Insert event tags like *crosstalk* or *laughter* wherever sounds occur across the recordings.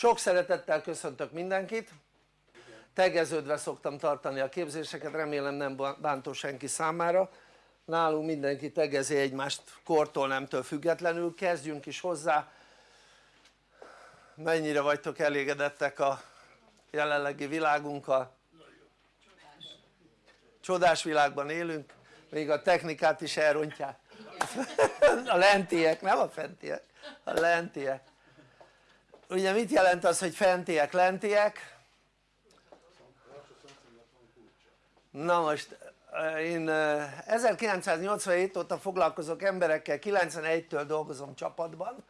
sok szeretettel köszöntök mindenkit. Tegeződve szoktam tartani a képzéseket remélem nem bántó senki számára. Nálunk mindenki tegezi egymást kortól nemtől függetlenül. Kezdjünk is hozzá. Mennyire vagytok elégedettek a jelenlegi világunkkal? Csodás világban élünk még a technikát is elrontják. *laughs* A lentiek nem a fentiek a lentiek ugye mit jelent az hogy fentiek lentiek? Na most én 1987 óta foglalkozok emberekkel 91-től dolgozom csapatban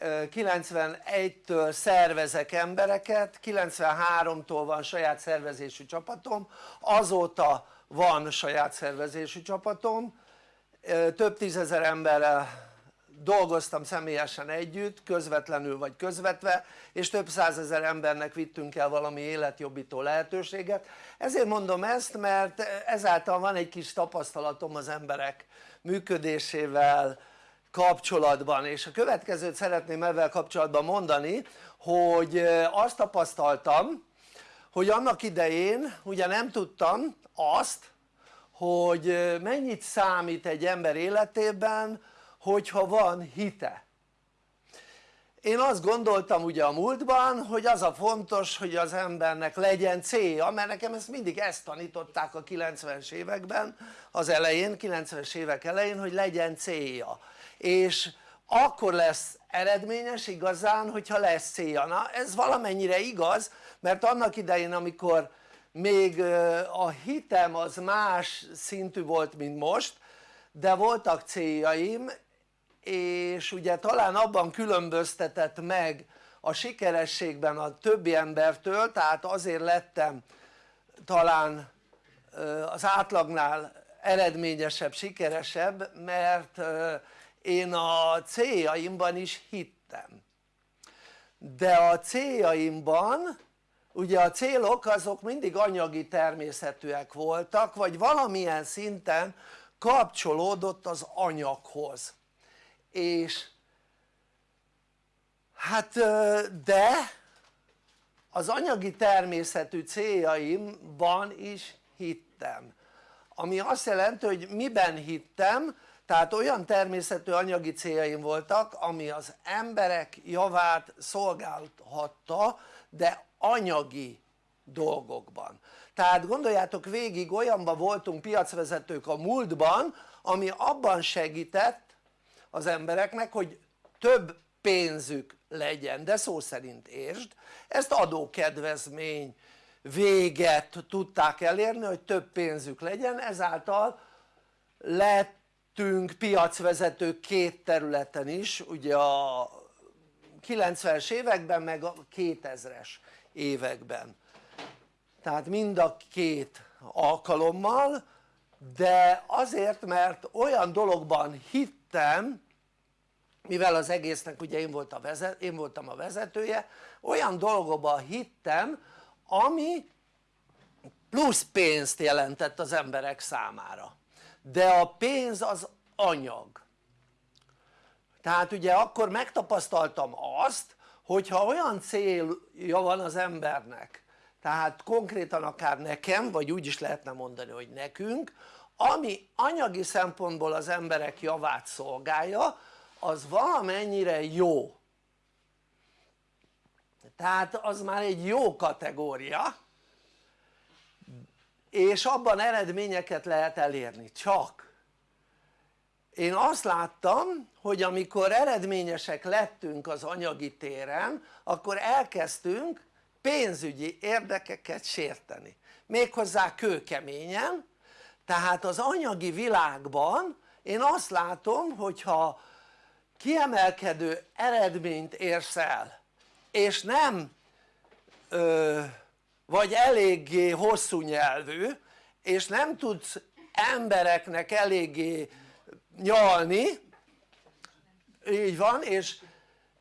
91-től szervezek embereket 93-tól van saját szervezésű csapatom azóta van saját szervezésű csapatom több tízezer emberrel dolgoztam személyesen együtt közvetlenül vagy közvetve és több százezer embernek vittünk el valami életjobbító lehetőséget. Ezért mondom ezt mert ezáltal van egy kis tapasztalatom az emberek működésével kapcsolatban. És a következőt szeretném ezzel kapcsolatban mondani hogy azt tapasztaltam hogy annak idején ugye nem tudtam azt hogy mennyit számít egy ember életében hogyha van hite. Én azt gondoltam ugye a múltban hogy az a fontos hogy az embernek legyen célja mert nekem ezt mindig ezt tanították a 90-es években az elején 90-es évek elején hogy legyen célja. És akkor lesz eredményes igazán hogyha lesz célja. Na ez valamennyire igaz mert annak idején amikor még a hitem az más szintű volt mint most de voltak céljaim és ugye talán abban különböztetett meg a sikerességben a többi embertől tehát azért lettem talán az átlagnál eredményesebb, sikeresebb mert én a céljaimban is hittem. De a céljaimban ugye a célok azok mindig anyagi természetűek voltak vagy valamilyen szinten kapcsolódott az anyaghoz és hát de az anyagi természetű céljaimban is hittem. Ami azt jelenti hogy miben hittem tehát olyan természetű anyagi céljaim voltak ami az emberek javát szolgálhatta de anyagi dolgokban. Tehát gondoljátok végig olyanban voltunk piacvezetők a múltban ami abban segített az embereknek hogy több pénzük legyen. De szó szerint értsd ezt adókedvezmény véget tudták elérni hogy több pénzük legyen ezáltal lettünk piacvezetők két területen is ugye a 90-es években meg a 2000-es években. Tehát mind a két alkalommal de azért mert olyan dologban hittem mivel az egésznek ugye én, volt vezet, én voltam a vezetője olyan dolgokban hittem ami plusz pénzt jelentett az emberek számára. De a pénz az anyag. Tehát ugye akkor megtapasztaltam azt hogyha olyan célja van az embernek tehát konkrétan akár nekem vagy úgy is lehetne mondani hogy nekünk ami anyagi szempontból az emberek javát szolgálja az valamennyire jó. Tehát az már egy jó kategória és abban eredményeket lehet elérni. Csak én azt láttam hogy amikor eredményesek lettünk az anyagi téren akkor elkezdtünk pénzügyi érdekeket sérteni. Méghozzá kőkeményen. Tehát az anyagi világban én azt látom hogyha kiemelkedő eredményt érsz el. És nem ö, vagy eléggé hosszú nyelvű és nem tudsz embereknek eléggé nyalni. Így van és,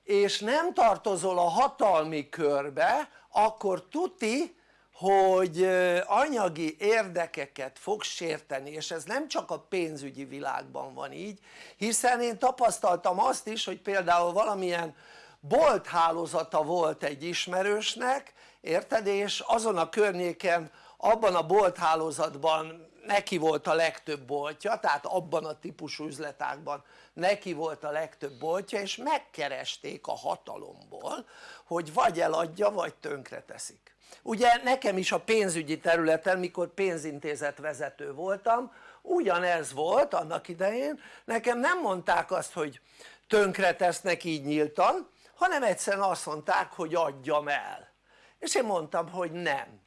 és nem tartozol a hatalmi körbe akkor tuti hogy anyagi érdekeket fog sérteni és ez nem csak a pénzügyi világban van így hiszen én tapasztaltam azt is hogy például valamilyen bolthálózata volt egy ismerősnek érted? És azon a környéken abban a bolthálózatban neki volt a legtöbb boltja tehát abban a típusú üzletágban neki volt a legtöbb boltja és megkeresték a hatalomból hogy vagy eladja vagy tönkre teszik ugye nekem is a pénzügyi területen mikor pénzintézet vezető voltam ugyanez volt annak idején. Nekem nem mondták azt hogy tönkre tesznek így nyíltan hanem egyszerűen azt mondták hogy adjam el. És én mondtam hogy nem.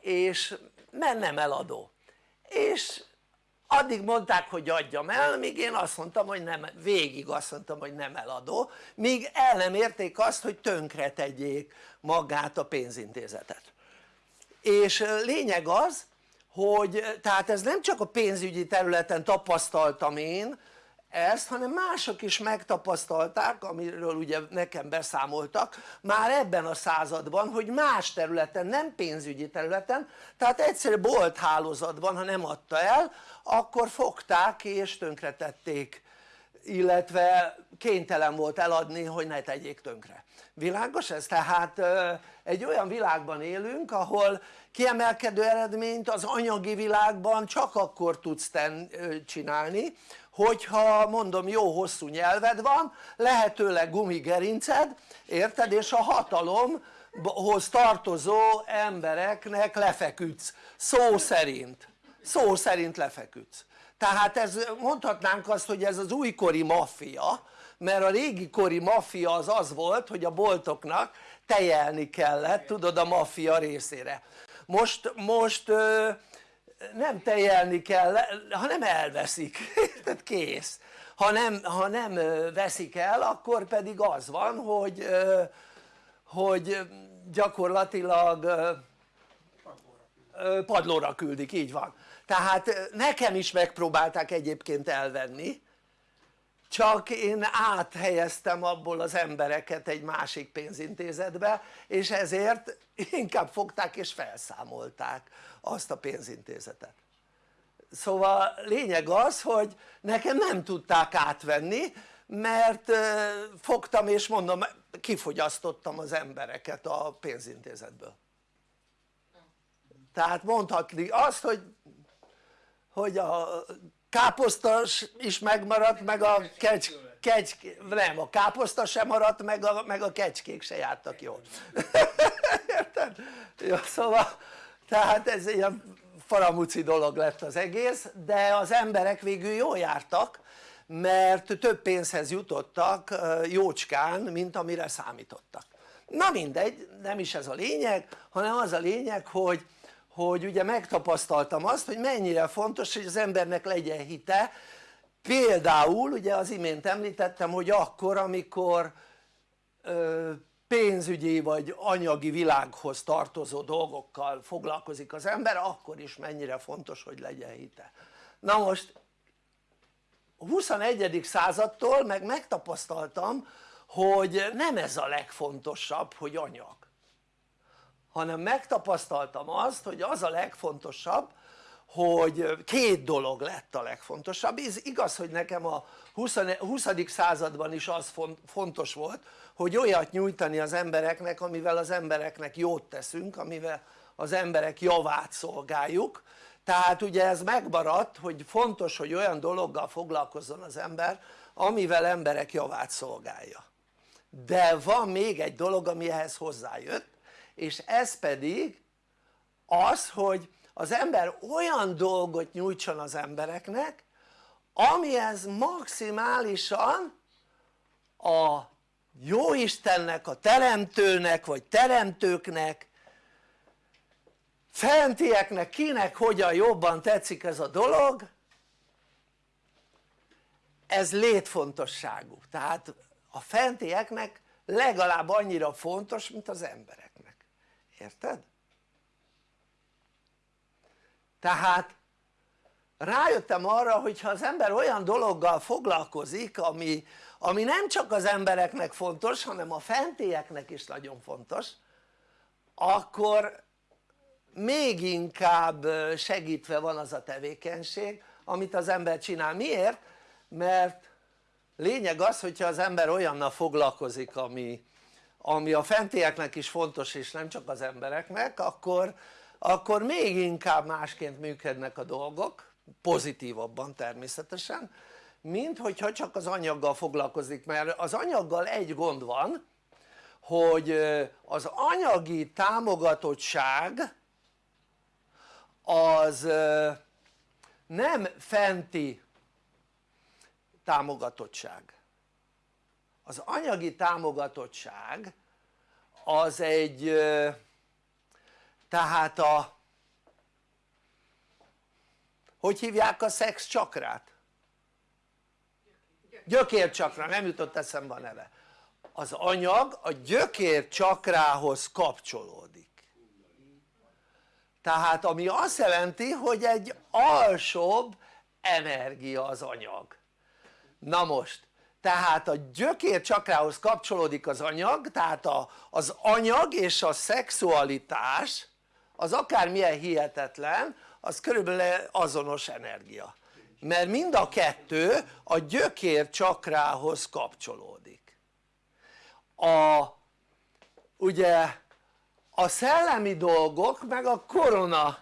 És mert nem eladó. És addig mondták hogy adjam el míg én azt mondtam hogy nem, végig azt mondtam hogy nem eladó míg el nem érték azt hogy tönkre tegyék magát a pénzintézetet. És lényeg az hogy tehát ez nem csak a pénzügyi területen tapasztaltam én ezt hanem mások is megtapasztalták amiről ugye nekem beszámoltak már ebben a században hogy más területen nem pénzügyi területen tehát egyszerű bolthálózatban ha nem adta el akkor fogták és tönkretették illetve kénytelen volt eladni hogy ne tegyék tönkre. Világos ez? tehát egy olyan világban élünk ahol kiemelkedő eredményt az anyagi világban csak akkor tudsz ten, csinálni hogyha mondom jó hosszú nyelved van lehetőleg gumigerinced érted? És a hatalomhoz tartozó embereknek lefeküdsz szó szerint szó szerint lefeküdsz. Tehát ez mondhatnánk azt hogy ez az újkori maffia mert a régi kori maffia az az volt hogy a boltoknak tejelni kellett tudod a maffia részére. Most, most nem tejelni kell hanem elveszik, *laughs* tehát kész. Ha nem, ha nem veszik el akkor pedig az van hogy, hogy gyakorlatilag padlóra küldik, így van tehát nekem is megpróbálták egyébként elvenni csak én áthelyeztem abból az embereket egy másik pénzintézetbe és ezért inkább fogták és felszámolták azt a pénzintézetet. Szóval lényeg az hogy nekem nem tudták átvenni mert fogtam és mondom kifogyasztottam az embereket a pénzintézetből. Tehát mondhatni azt hogy hogy a káposzta is megmaradt meg a kecs, kecs, nem a káposzta sem maradt meg a, meg a kecskék se jártak jól. *laughs* Érted? Jó, szóval tehát ez ilyen faramuci dolog lett az egész de az emberek végül jól jártak mert több pénzhez jutottak jócskán mint amire számítottak. Na mindegy nem is ez a lényeg hanem az a lényeg hogy hogy ugye megtapasztaltam azt hogy mennyire fontos hogy az embernek legyen hite például ugye az imént említettem hogy akkor amikor ö, pénzügyi vagy anyagi világhoz tartozó dolgokkal foglalkozik az ember akkor is mennyire fontos hogy legyen hite na most a 21. századtól meg megtapasztaltam hogy nem ez a legfontosabb hogy anyag hanem megtapasztaltam azt hogy az a legfontosabb hogy két dolog lett a legfontosabb, ez igaz hogy nekem a 20. 20. században is az fontos volt hogy olyat nyújtani az embereknek amivel az embereknek jót teszünk, amivel az emberek javát szolgáljuk tehát ugye ez megmaradt hogy fontos hogy olyan dologgal foglalkozzon az ember amivel emberek javát szolgálja de van még egy dolog ami ehhez hozzájött és ez pedig az hogy az ember olyan dolgot nyújtson az embereknek amihez maximálisan a jóistennek, a teremtőnek vagy teremtőknek fentieknek kinek hogyan jobban tetszik ez a dolog ez létfontosságú. Tehát a fentieknek legalább annyira fontos mint az embereknek érted? tehát rájöttem arra hogy ha az ember olyan dologgal foglalkozik ami, ami nem csak az embereknek fontos hanem a fentieknek is nagyon fontos akkor még inkább segítve van az a tevékenység amit az ember csinál, miért? mert lényeg az hogyha az ember olyannal foglalkozik ami, ami a fentieknek is fontos és nem csak az embereknek akkor, akkor még inkább másként működnek a dolgok pozitívabban természetesen mint hogyha csak az anyaggal foglalkozik mert az anyaggal egy gond van hogy az anyagi támogatottság az nem fenti támogatottság az anyagi támogatottság az egy tehát a hogy hívják a szex csakrát? gyökércsakra, nem jutott eszembe a neve. Az anyag a gyökér csakrához kapcsolódik. Tehát ami azt jelenti hogy egy alsóbb energia az anyag. Na most tehát a gyökér csakrához kapcsolódik az anyag tehát a, az anyag és a szexualitás az akármilyen hihetetlen az körülbelül azonos energia. Mert mind a kettő a gyökér csakrához kapcsolódik. A ugye a szellemi dolgok meg a korona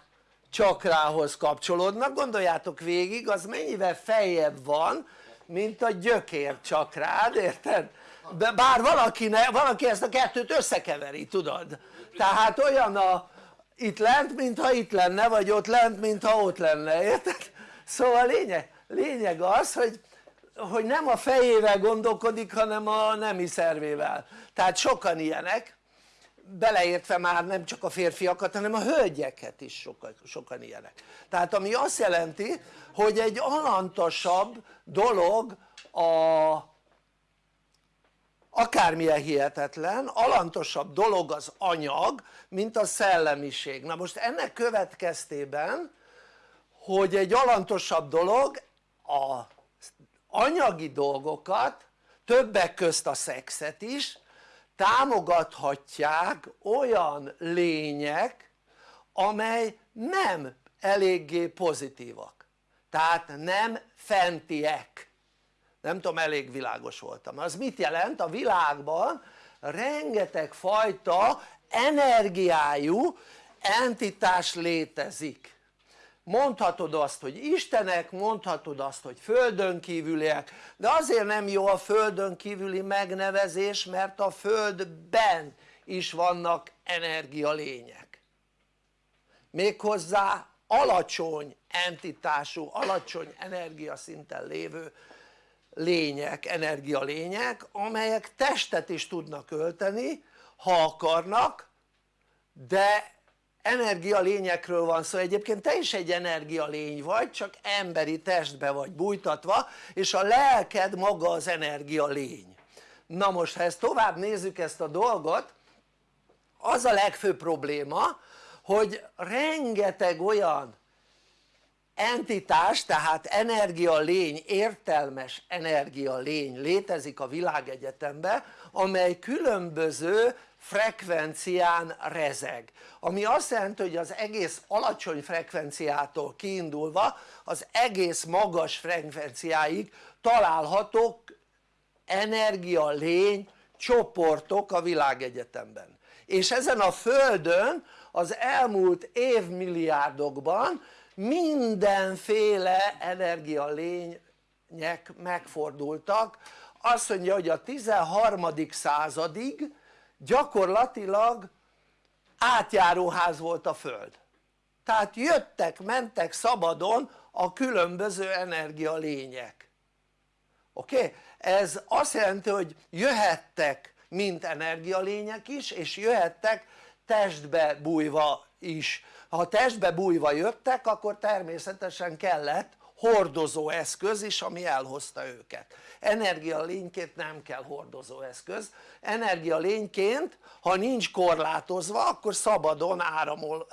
csakrához kapcsolódnak. Gondoljátok végig az mennyivel feljebb van mint a gyökér csakrád érted? De bár valaki, ne, valaki ezt a kettőt összekeveri tudod tehát olyan a itt lent mintha itt lenne vagy ott lent mintha ott lenne érted? szóval lényeg, lényeg az hogy, hogy nem a fejével gondolkodik hanem a nemi szervével tehát sokan ilyenek beleértve már nem csak a férfiakat hanem a hölgyeket is sokan, sokan ilyenek. Tehát ami azt jelenti hogy egy alantasabb dolog a akármilyen hihetetlen, alantosabb dolog az anyag mint a szellemiség. Na most ennek következtében hogy egy alantosabb dolog a anyagi dolgokat többek közt a szexet is támogathatják olyan lények amely nem eléggé pozitívak. Tehát nem fentiek. Nem tudom elég világos voltam. Az mit jelent? a világban rengeteg fajta energiájú entitás létezik mondhatod azt hogy istenek, mondhatod azt hogy földön kívüliek de azért nem jó a földön kívüli megnevezés mert a földben is vannak energialények. Méghozzá alacsony entitású, alacsony energiaszinten lévő lények, energialények amelyek testet is tudnak ölteni ha akarnak de energialényekről van szó, egyébként te is egy energialény vagy csak emberi testbe vagy bújtatva és a lelked maga az energialény na most ha ezt tovább nézzük ezt a dolgot az a legfőbb probléma hogy rengeteg olyan entitás tehát energialény, értelmes energialény létezik a világegyetemben amely különböző frekvencián rezeg ami azt jelenti hogy az egész alacsony frekvenciától kiindulva az egész magas frekvenciáig találhatók energia lény csoportok a világegyetemben és ezen a földön az elmúlt évmilliárdokban mindenféle energialények megfordultak azt mondja hogy a 13. századig gyakorlatilag átjáróház volt a föld tehát jöttek mentek szabadon a különböző energialények oké? Okay? ez azt jelenti hogy jöhettek mint energialények is és jöhettek testbe bújva is ha testbe bújva jöttek akkor természetesen kellett hordozó eszköz is ami elhozta őket. Energialényként nem kell hordozó eszköz. Energialényként ha nincs korlátozva akkor szabadon áramol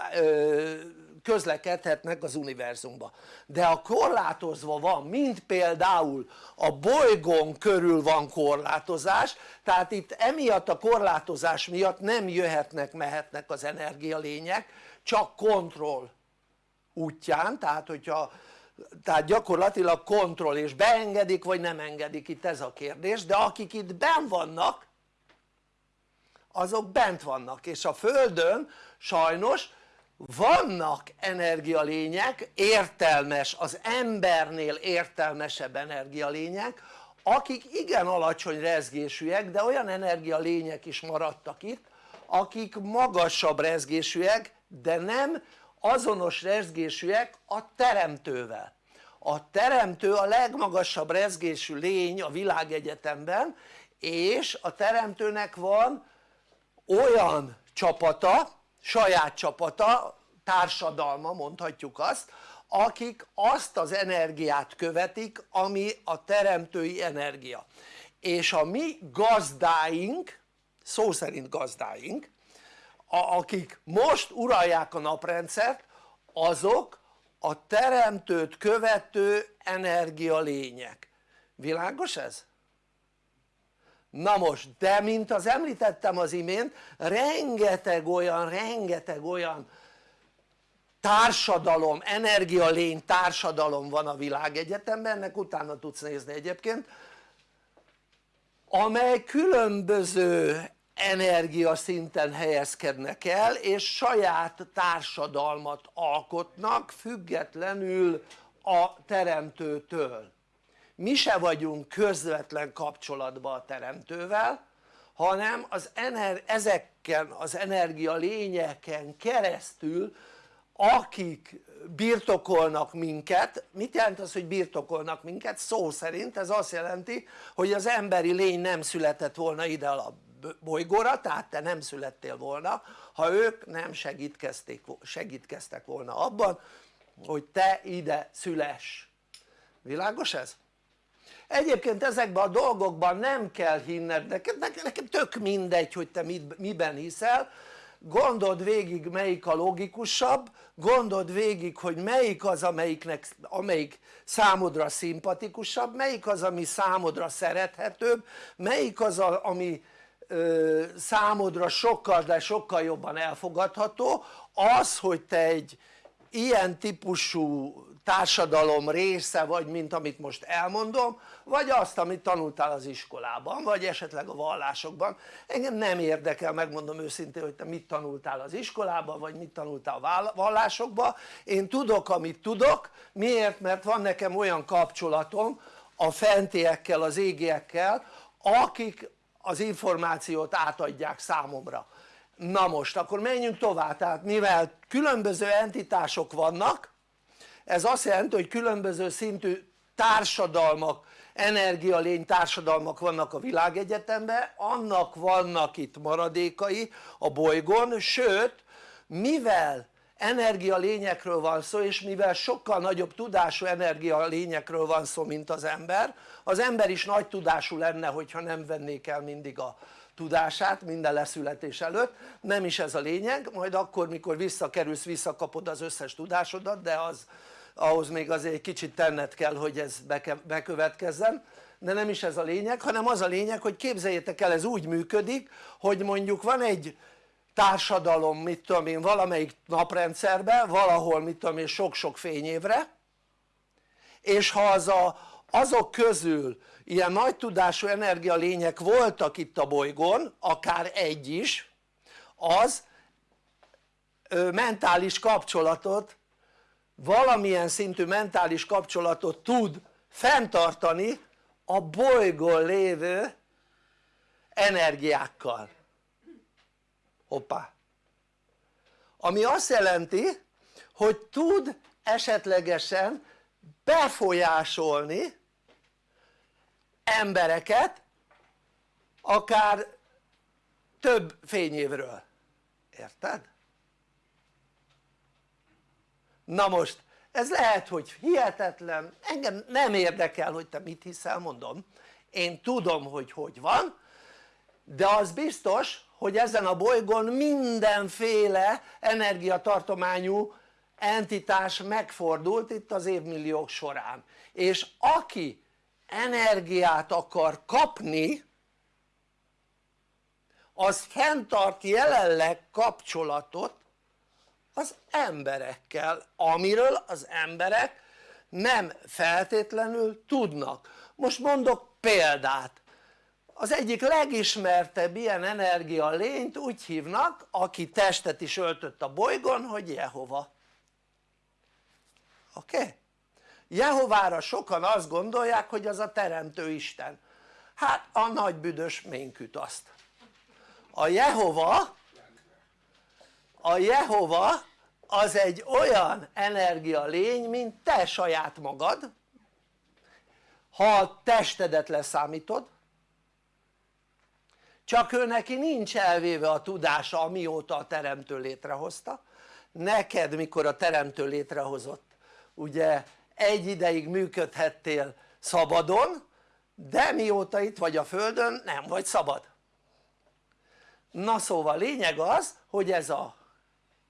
közlekedhetnek az univerzumba. De ha korlátozva van mint például a bolygón körül van korlátozás tehát itt emiatt a korlátozás miatt nem jöhetnek mehetnek az energialények csak kontroll útján tehát hogyha tehát gyakorlatilag kontroll és beengedik vagy nem engedik itt ez a kérdés de akik itt benn vannak azok bent vannak. És a földön sajnos vannak energialények, értelmes, az embernél értelmesebb energialények akik igen alacsony rezgésűek de olyan energialények is maradtak itt akik magasabb rezgésűek de nem azonos rezgésűek a teremtővel. A teremtő a legmagasabb rezgésű lény a világegyetemben és a teremtőnek van olyan csapata, saját csapata, társadalma mondhatjuk azt akik azt az energiát követik ami a teremtői energia. És a mi gazdáink szó szerint gazdáink akik most uralják a naprendszert azok a teremtőt követő energialények világos ez? na most de mint az említettem az imént rengeteg olyan rengeteg olyan társadalom, energialény társadalom van a világegyetemben, ennek utána tudsz nézni egyébként amely különböző energiaszinten helyezkednek el és saját társadalmat alkotnak függetlenül a teremtőtől mi se vagyunk közvetlen kapcsolatban a teremtővel hanem az ener ezeken az energia lényeken keresztül akik birtokolnak minket, mit jelent az hogy birtokolnak minket? szó szerint ez azt jelenti hogy az emberi lény nem született volna ide bolygóra tehát te nem születtél volna ha ők nem segítkeztek volna abban hogy te ide szüless világos ez? egyébként ezekben a dolgokban nem kell hinned neked, nekem tök mindegy hogy te miben hiszel gondold végig melyik a logikusabb, gondold végig hogy melyik az amelyiknek, amelyik számodra szimpatikusabb, melyik az ami számodra szerethetőbb, melyik az a, ami számodra sokkal de sokkal jobban elfogadható, az hogy te egy ilyen típusú társadalom része vagy mint amit most elmondom vagy azt amit tanultál az iskolában vagy esetleg a vallásokban. Engem nem érdekel megmondom őszintén hogy te mit tanultál az iskolában vagy mit tanultál a vallásokban. Én tudok amit tudok. Miért? mert van nekem olyan kapcsolatom a fentiekkel az égiekkel akik az információt átadják számomra. Na most akkor menjünk tovább. Tehát mivel különböző entitások vannak ez azt jelenti hogy különböző szintű társadalmak energialény társadalmak vannak a világegyetemben annak vannak itt maradékai a bolygón sőt mivel energialényekről van szó és mivel sokkal nagyobb tudású energialényekről van szó mint az ember az ember is nagy tudású lenne hogyha nem vennék el mindig a tudását minden leszületés előtt. Nem is ez a lényeg. Majd akkor mikor visszakerülsz visszakapod az összes tudásodat de az ahhoz még azért egy kicsit tenned kell hogy ez bekövetkezzen. De nem is ez a lényeg hanem az a lényeg hogy képzeljétek el ez úgy működik hogy mondjuk van egy társadalom mit tudom én valamelyik naprendszerben valahol mit tudom én sok-sok fényévre és ha az a, azok közül ilyen nagy tudású energialények voltak itt a bolygón akár egy is az mentális kapcsolatot valamilyen szintű mentális kapcsolatot tud fenntartani a bolygón lévő energiákkal. Hoppá. Ami azt jelenti hogy tud esetlegesen befolyásolni embereket akár több fényévről, érted? na most ez lehet hogy hihetetlen, engem nem érdekel hogy te mit hiszel mondom. Én tudom hogy hogy van de az biztos hogy ezen a bolygón mindenféle energiatartományú entitás megfordult itt az évmilliók során. És aki energiát akar kapni az fenntart jelenleg kapcsolatot az emberekkel amiről az emberek nem feltétlenül tudnak most mondok példát az egyik legismertebb ilyen energia lényt úgy hívnak aki testet is öltött a bolygón hogy Jehova oké? Okay? Jehovára sokan azt gondolják hogy az a teremtő Isten. Hát a nagy büdös ménküt azt. A Jehova a Jehova az egy olyan energia lény mint te saját magad. Ha a testedet leszámítod csak ő neki nincs elvéve a tudása amióta a teremtő létrehozta. Neked mikor a teremtő létrehozott ugye egy ideig működhettél szabadon de mióta itt vagy a földön nem vagy szabad. Na szóval lényeg az hogy ez a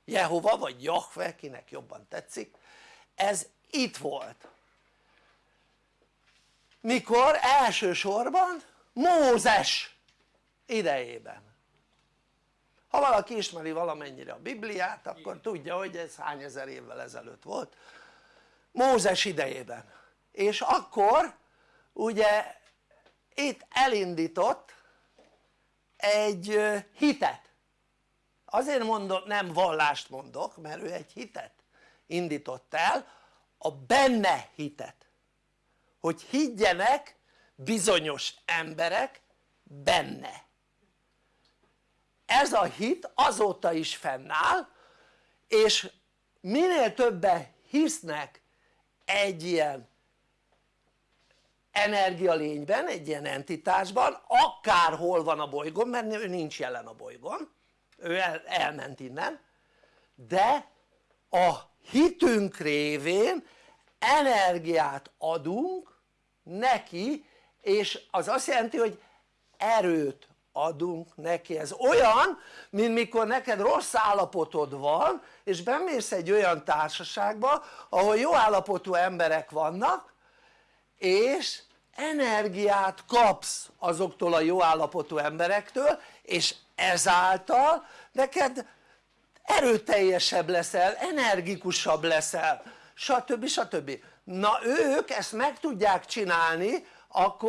Jehova vagy Jahve kinek jobban tetszik ez itt volt. Mikor elsősorban Mózes idejében. Ha valaki ismeri valamennyire a Bibliát akkor tudja hogy ez hány ezer évvel ezelőtt volt Mózes idejében. És akkor ugye itt elindított egy hitet. Azért mondok, nem vallást mondok mert ő egy hitet indított el a benne hitet. Hogy higgyenek bizonyos emberek benne. Ez a hit azóta is fennáll és minél többen hisznek egy ilyen energialényben, egy ilyen entitásban, akárhol van a bolygón, mert ő nincs jelen a bolygón, ő el, elment innen, de a hitünk révén energiát adunk neki, és az azt jelenti, hogy erőt adunk neki, ez olyan mint mikor neked rossz állapotod van és bemész egy olyan társaságba ahol jó állapotú emberek vannak és energiát kapsz azoktól a jó állapotú emberektől és ezáltal neked erőteljesebb leszel, energikusabb leszel stb. stb. na ők ezt meg tudják csinálni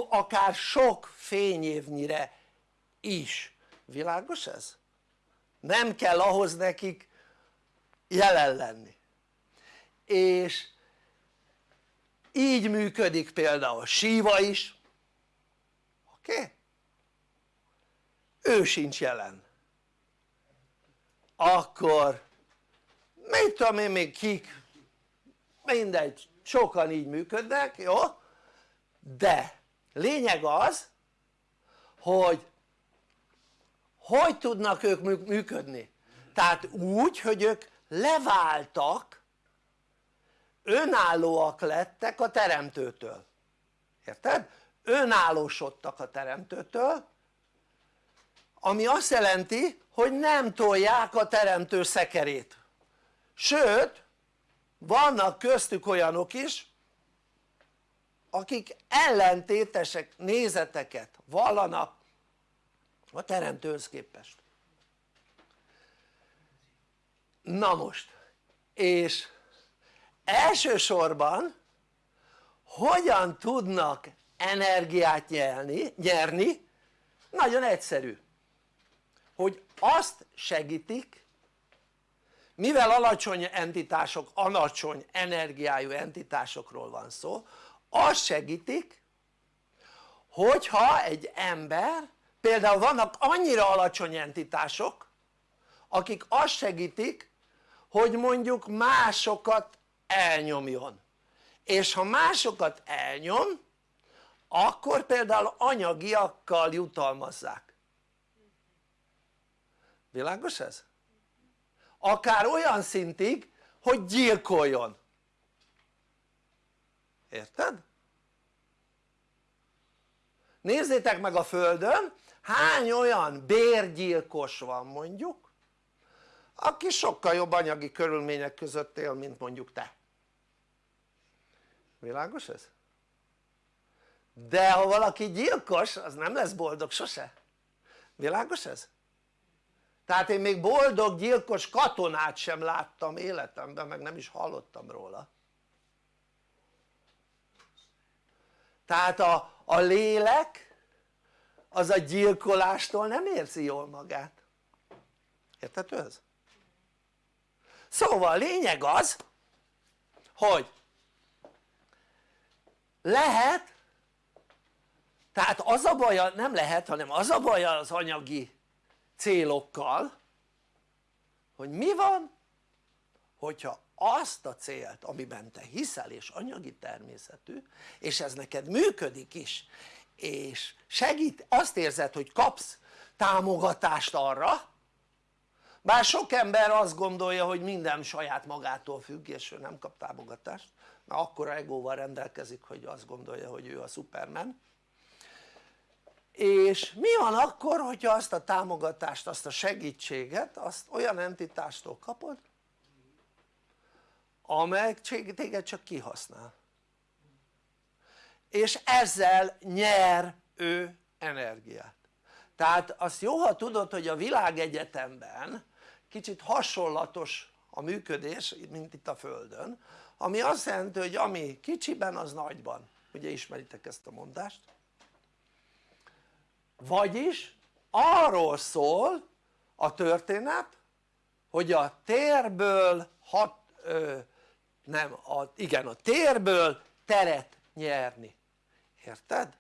akár sok fényévnyire is, világos ez? nem kell ahhoz nekik jelen lenni és így működik például Síva is oké? Ő sincs jelen akkor mit tudom én még kik mindegy sokan így működnek jó? de lényeg az hogy hogy tudnak ők működni? tehát úgy hogy ők leváltak önállóak lettek a teremtőtől érted? önállósodtak a teremtőtől ami azt jelenti hogy nem tolják a teremtő szekerét sőt vannak köztük olyanok is akik ellentétesek nézeteket vallanak a teremtőhöz képest. Na most és elsősorban hogyan tudnak energiát nyerni, nyerni? Nagyon egyszerű. Hogy azt segítik mivel alacsony entitások, alacsony energiájú entitásokról van szó azt segítik hogyha egy ember például vannak annyira alacsony entitások akik azt segítik hogy mondjuk másokat elnyomjon és ha másokat elnyom akkor például anyagiakkal jutalmazzák világos ez? akár olyan szintig hogy gyilkoljon érted? nézzétek meg a földön hány olyan bérgyilkos van mondjuk aki sokkal jobb anyagi körülmények között él mint mondjuk te világos ez? de ha valaki gyilkos az nem lesz boldog sose világos ez? tehát én még boldog gyilkos katonát sem láttam életemben meg nem is hallottam róla tehát a, a lélek az a gyilkolástól nem érzi jól magát érthető ez? szóval a lényeg az hogy lehet tehát az a baj, nem lehet hanem az a baj az anyagi célokkal hogy mi van hogyha azt a célt amiben te hiszel és anyagi természetű és ez neked működik is és segít, azt érzed hogy kapsz támogatást arra bár sok ember azt gondolja hogy minden saját magától függ és ő nem kap támogatást. Mert akkora egóval rendelkezik hogy azt gondolja hogy ő a Superman. És mi van akkor hogyha azt a támogatást, azt a segítséget azt olyan entitástól kapod amely téged csak kihasznál és ezzel nyer ő energiát. Tehát azt jó ha tudod hogy a világegyetemben kicsit hasonlatos a működés mint itt a földön ami azt jelenti hogy ami kicsiben az nagyban. Ugye ismeritek ezt a mondást? Vagyis arról szól a történet hogy a térből hat, ö, nem, a, igen a térből teret nyerni érted?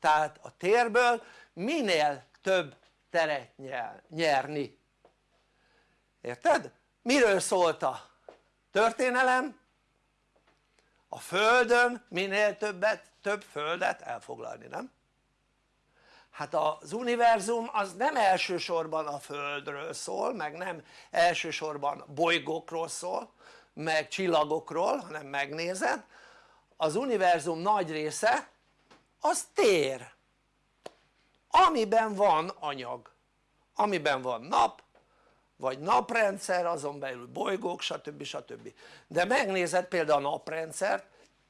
tehát a térből minél több teret nyer, nyerni érted? miről szólt a történelem? a földön minél többet, több földet elfoglalni, nem? hát az univerzum az nem elsősorban a földről szól meg nem elsősorban bolygókról szól meg csillagokról hanem megnézed az univerzum nagy része az tér amiben van anyag amiben van nap vagy naprendszer azon belül bolygók stb. stb. de megnézed például a naprendszert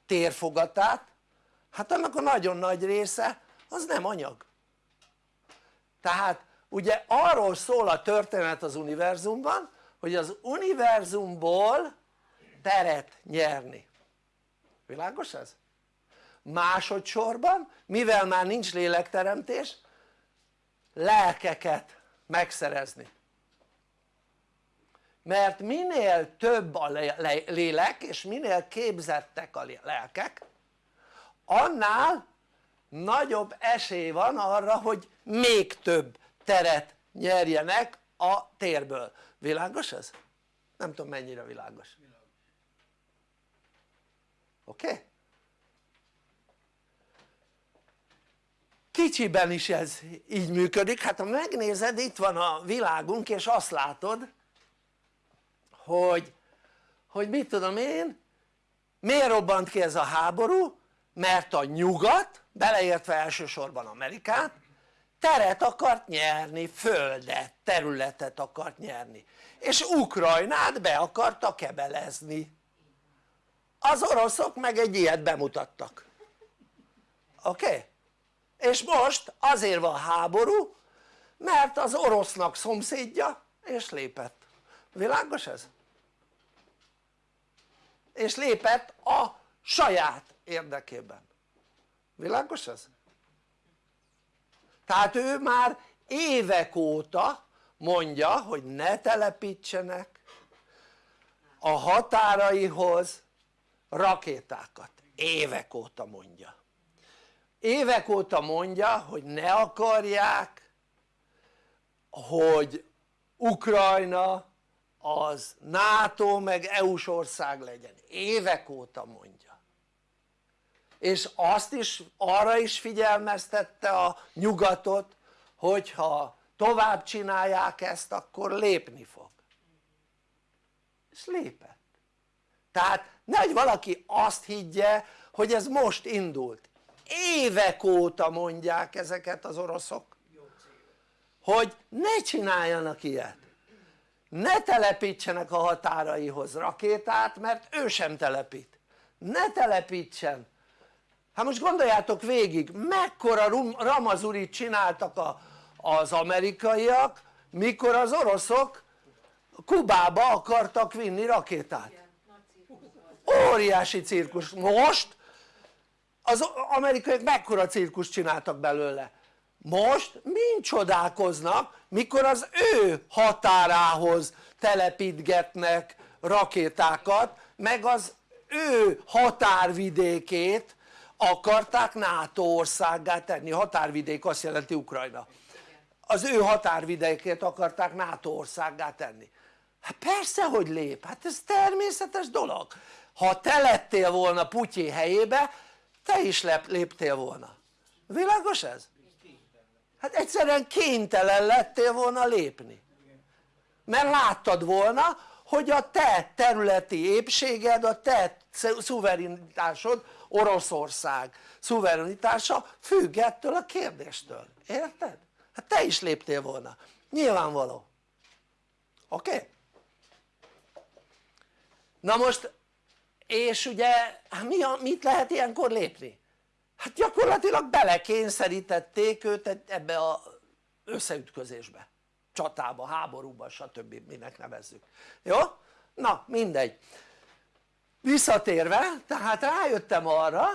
térfogatát hát annak a nagyon nagy része az nem anyag tehát ugye arról szól a történet az univerzumban hogy az univerzumból teret nyerni világos ez? másodszorban mivel már nincs lélekteremtés lelkeket megszerezni mert minél több a lélek és minél képzettek a lelkek annál nagyobb esély van arra hogy még több teret nyerjenek a térből, világos ez? nem tudom mennyire világos oké? Okay? kicsiben is ez így működik, hát ha megnézed itt van a világunk és azt látod hogy, hogy mit tudom én miért robbant ki ez a háború mert a nyugat beleértve elsősorban Amerikát teret akart nyerni, földet, területet akart nyerni és Ukrajnát be akarta kebelezni az oroszok meg egy ilyet bemutattak oké? Okay? és most azért van háború mert az orosznak szomszédja és lépett, világos ez? és lépett a saját érdekében világos ez? tehát ő már évek óta mondja hogy ne telepítsenek a határaihoz rakétákat, évek óta mondja. Évek óta mondja hogy ne akarják hogy Ukrajna az NATO meg EU-s ország legyen, évek óta mondja. És azt is arra is figyelmeztette a nyugatot hogyha tovább csinálják ezt akkor lépni fog. És lépett. Tehát nehogy valaki azt higgye hogy ez most indult. Évek óta mondják ezeket az oroszok hogy ne csináljanak ilyet. Ne telepítsenek a határaihoz rakétát mert ő sem telepít. Ne telepítsen. Hát most gondoljátok végig mekkora ramazurit csináltak a, az amerikaiak mikor az oroszok Kubába akartak vinni rakétát óriási cirkusz most az amerikaiak mekkora cirkus csináltak belőle? Most mind csodálkoznak mikor az ő határához telepítgetnek rakétákat meg az ő határvidékét akarták NATO országgá tenni, határvidék azt jelenti Ukrajna. Az ő határvidékét akarták NATO országgá tenni. Hát persze hogy lép, hát ez természetes dolog ha te lettél volna Putyin helyébe te is léptél volna világos ez? hát egyszerűen kénytelen lettél volna lépni mert láttad volna hogy a te területi épséged, a te szuverenitásod Oroszország szuverenitása függ ettől a kérdéstől, érted? hát te is léptél volna, nyilvánvaló oké? Okay? na most és ugye hát mi a, mit lehet ilyenkor lépni? hát gyakorlatilag belekényszerítették őt ebbe a összeütközésbe csatába, háborúba stb. minek nevezzük, jó? na mindegy visszatérve tehát rájöttem arra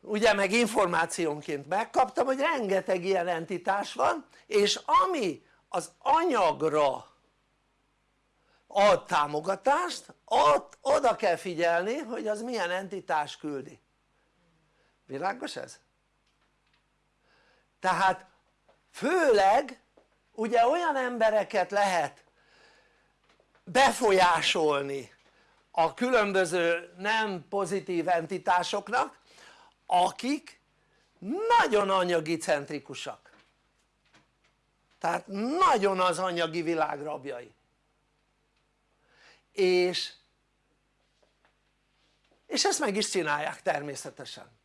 ugye meg információnként megkaptam hogy rengeteg ilyen entitás van és ami az anyagra ad támogatást ott oda kell figyelni hogy az milyen entitás küldi. Világos ez? tehát főleg ugye olyan embereket lehet befolyásolni a különböző nem pozitív entitásoknak akik nagyon anyagi centrikusak. Tehát nagyon az anyagi világ rabjai és és ezt meg is csinálják természetesen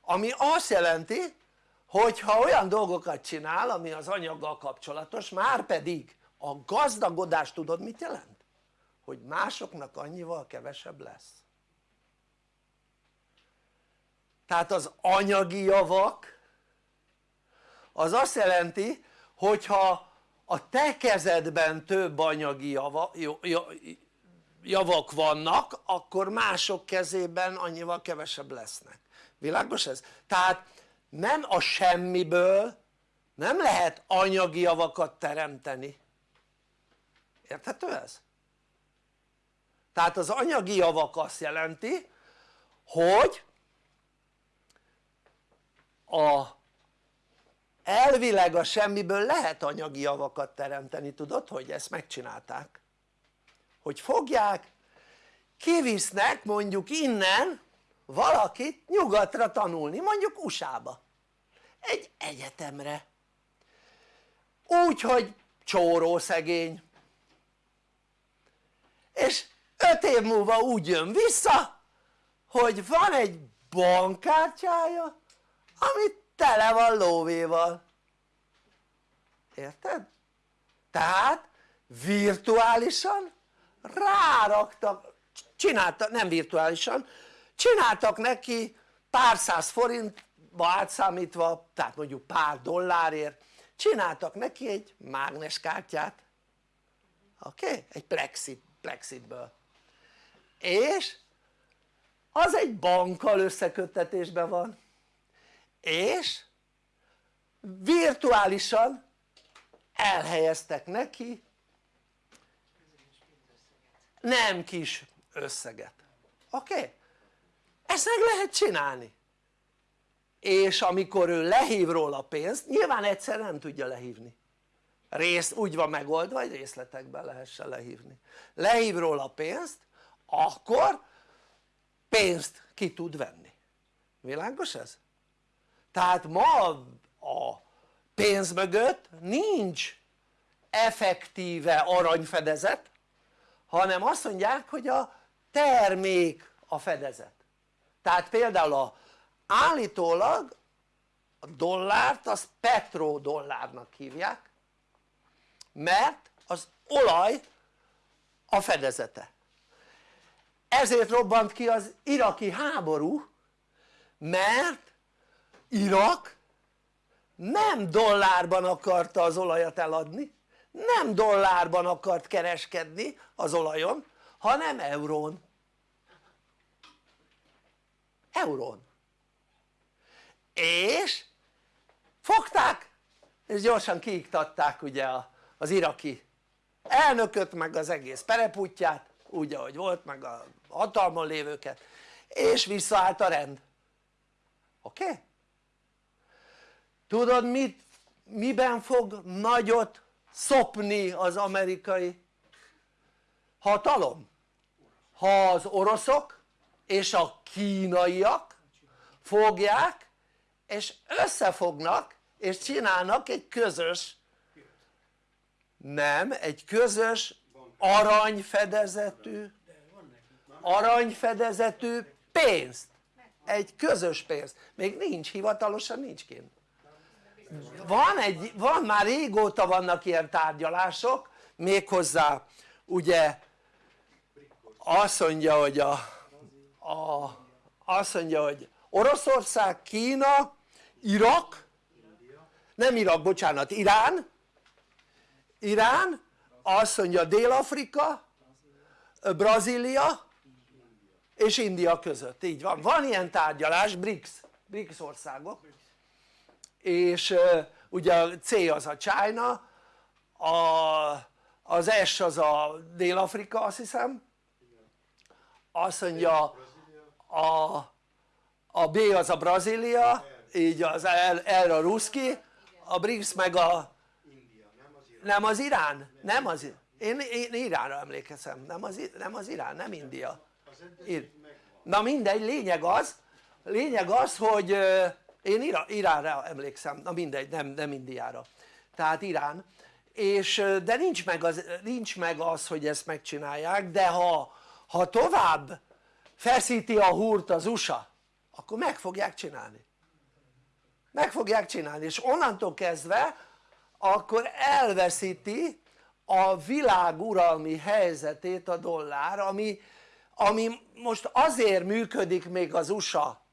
ami azt jelenti hogy ha olyan dolgokat csinál ami az anyaggal kapcsolatos már pedig a gazdagodás tudod mit jelent? hogy másoknak annyival kevesebb lesz tehát az anyagi javak az azt jelenti hogyha a te kezedben több anyagi java, javak vannak akkor mások kezében annyival kevesebb lesznek világos ez? tehát nem a semmiből nem lehet anyagi javakat teremteni érthető ez? tehát az anyagi javak azt jelenti hogy a elvileg a semmiből lehet anyagi javakat teremteni tudod hogy ezt megcsinálták hogy fogják kivisznek mondjuk innen valakit nyugatra tanulni mondjuk USA-ba egy egyetemre. Úgy hogy csóró szegény. És öt év múlva úgy jön vissza hogy van egy bankkártyája ami tele van lóvéval. Érted? tehát virtuálisan ráraktak, csináltak, nem virtuálisan, csináltak neki pár száz forintba átszámítva, tehát mondjuk pár dollárért, csináltak neki egy mágneskártyát, oké? Okay? egy plexit, plexitből és az egy bankkal összeköttetésben van és virtuálisan elhelyeztek neki nem kis összeget, oké? Ezt meg lehet csinálni. És amikor ő lehív róla pénzt, nyilván egyszer nem tudja lehívni. Rész úgy van megoldva hogy részletekben lehessen lehívni. Lehív róla pénzt akkor pénzt ki tud venni. Világos ez? tehát ma a pénz mögött nincs effektíve aranyfedezet hanem azt mondják hogy a termék a fedezet. Tehát például a, állítólag a dollárt az petrodollárnak hívják mert az olaj a fedezete. Ezért robbant ki az iraki háború mert Irak nem dollárban akarta az olajat eladni nem dollárban akart kereskedni az olajon hanem eurón eurón és fogták és gyorsan kiiktatták ugye az iraki elnököt meg az egész pereputját úgy ahogy volt meg a hatalmon lévőket és visszaállt a rend oké? Okay? tudod mit, miben fog nagyot szopni az amerikai hatalom? ha az oroszok és a kínaiak fogják és összefognak és csinálnak egy közös nem, egy közös aranyfedezetű aranyfedezetű pénzt. Egy közös pénzt, még nincs hivatalosan nincs kint van, egy, van már régóta vannak ilyen tárgyalások méghozzá ugye azt mondja hogy a, a azt mondja hogy Oroszország, Kína, Irak nem Irak bocsánat Irán Irán azt mondja Dél-Afrika Brazília és India között, így van, van ilyen tárgyalás, BRICS, BRICS országok és ugye a C az a China a, az S az a Dél-Afrika azt hiszem. Azt mondja a, a B az a Brazília így az L a Ruszki a BRICS meg a nem az Irán, nem az én, én Iránra emlékezem, nem az, nem az Irán, nem India. Na mindegy, lényeg az. Lényeg az hogy én Iránra emlékszem, na mindegy, nem, nem Indiára. Tehát Irán. És de nincs meg, az, nincs meg az hogy ezt megcsinálják de ha, ha tovább feszíti a húrt az USA akkor meg fogják csinálni. Meg fogják csinálni. És onnantól kezdve akkor elveszíti a világ uralmi helyzetét a dollár ami, ami most azért működik még az USA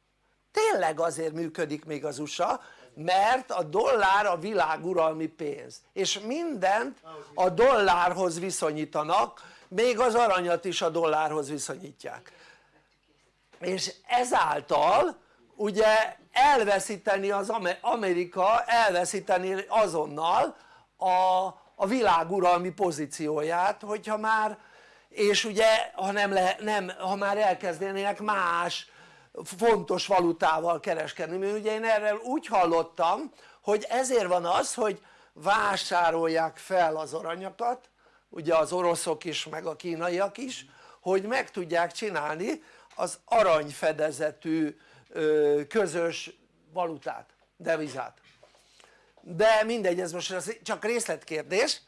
tényleg azért működik még az USA mert a dollár a világ uralmi pénz. És mindent a dollárhoz viszonyítanak még az aranyat is a dollárhoz viszonyítják. És ezáltal ugye elveszíteni az Amerika elveszíteni azonnal a, a világuralmi pozícióját hogyha már és ugye ha, nem le, nem, ha már elkezdenének más fontos valutával kereskedni, mert ugye én erről úgy hallottam hogy ezért van az hogy vásárolják fel az aranyakat ugye az oroszok is meg a kínaiak is hogy meg tudják csinálni az aranyfedezetű közös valutát, devizát. De mindegy ez most csak részletkérdés.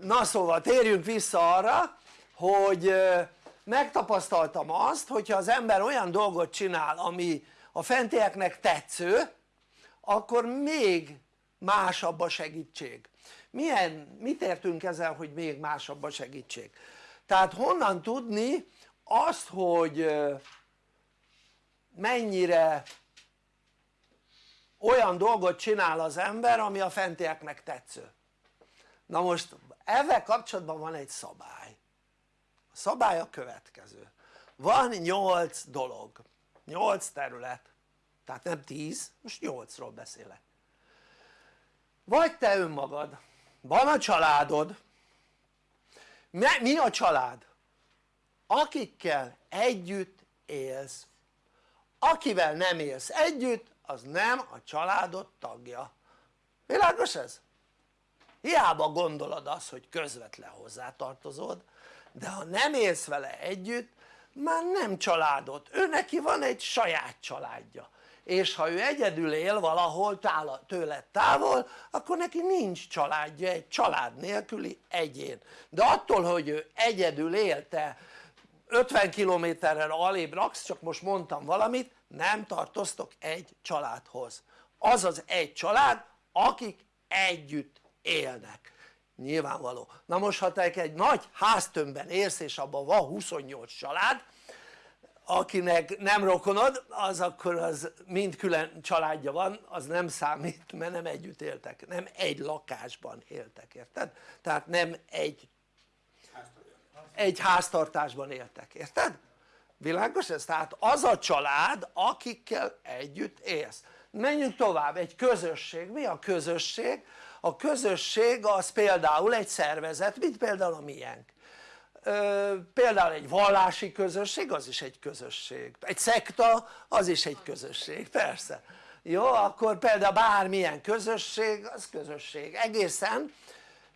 Na szóval térjünk vissza arra hogy megtapasztaltam azt hogyha az ember olyan dolgot csinál ami a fentieknek tetsző akkor még másabb a segítség. Milyen, mit értünk ezzel hogy még másabb a segítség? Tehát honnan tudni azt hogy mennyire olyan dolgot csinál az ember ami a fentieknek tetsző? Na most ezzel kapcsolatban van egy szabály a szabály a következő. Van 8 dolog. 8 terület. Tehát nem 10 most 8-ról beszélek. Vagy te önmagad. Van a családod. Mi a család? akikkel együtt élsz. Akivel nem élsz együtt az nem a családod tagja. Világos ez? hiába gondolod azt hogy közvetlen hozzátartozod de ha nem élsz vele együtt már nem családod, ő neki van egy saját családja. És ha ő egyedül él valahol tőle távol akkor neki nincs családja, egy család nélküli egyén. De attól hogy ő egyedül él te 50 kilométerrel alébb laksz csak most mondtam valamit nem tartoztok egy családhoz. Az az egy család akik együtt élnek nyilvánvaló na most ha te egy nagy háztömbben élsz és abban van 28 család akinek nem rokonod az akkor az mind külön családja van az nem számít mert nem együtt éltek nem egy lakásban éltek érted? tehát nem egy egy háztartásban éltek, érted? világos ez? tehát az a család akikkel együtt élsz menjünk tovább, egy közösség, mi a közösség? A közösség az például egy szervezet, mint például a miénk. Például egy vallási közösség az is egy közösség, egy szekta az is egy közösség, persze. Jó akkor például bármilyen közösség az közösség. Egészen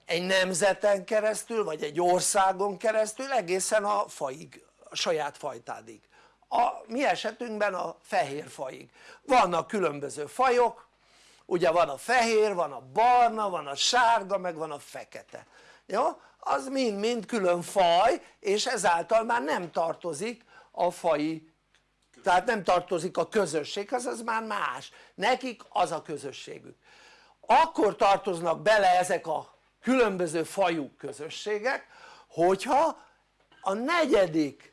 egy nemzeten keresztül vagy egy országon keresztül egészen a faig, a saját fajtádig. A mi esetünkben a fehér faig. Vannak különböző fajok ugye van a fehér, van a barna, van a sárga, meg van a fekete. Jó? az mind-mind külön faj és ezáltal már nem tartozik a fai tehát nem tartozik a közösséghez az már más, nekik az a közösségük. Akkor tartoznak bele ezek a különböző fajú közösségek hogyha a negyedik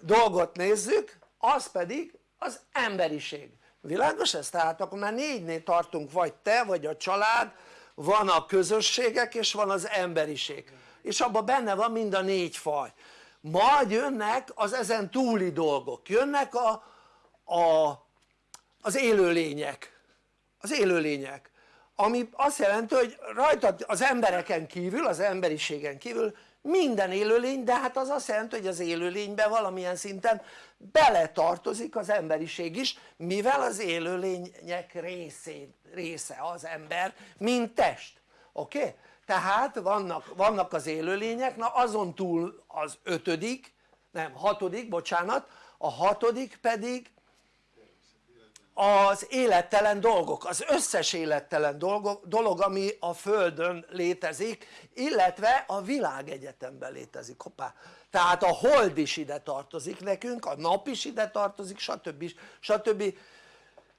dolgot nézzük az pedig az emberiség világos ez? tehát akkor már négynél tartunk vagy te vagy a család van a közösségek és van az emberiség. És abban benne van mind a négy faj. Majd jönnek az ezen túli dolgok. Jönnek a, a, az élőlények. Az élőlények. Ami azt jelenti hogy rajta az embereken kívül, az emberiségen kívül minden élőlény de hát az azt jelenti hogy az élőlénybe valamilyen szinten beletartozik az emberiség is mivel az élőlények részé, része az ember mint test oké? Okay? tehát vannak, vannak az élőlények na azon túl az ötödik nem hatodik bocsánat a hatodik pedig az élettelen dolgok, az összes élettelen dolgok, dolog ami a Földön létezik illetve a világegyetemben létezik, hoppá tehát a hold is ide tartozik nekünk, a nap is ide tartozik stb. stb.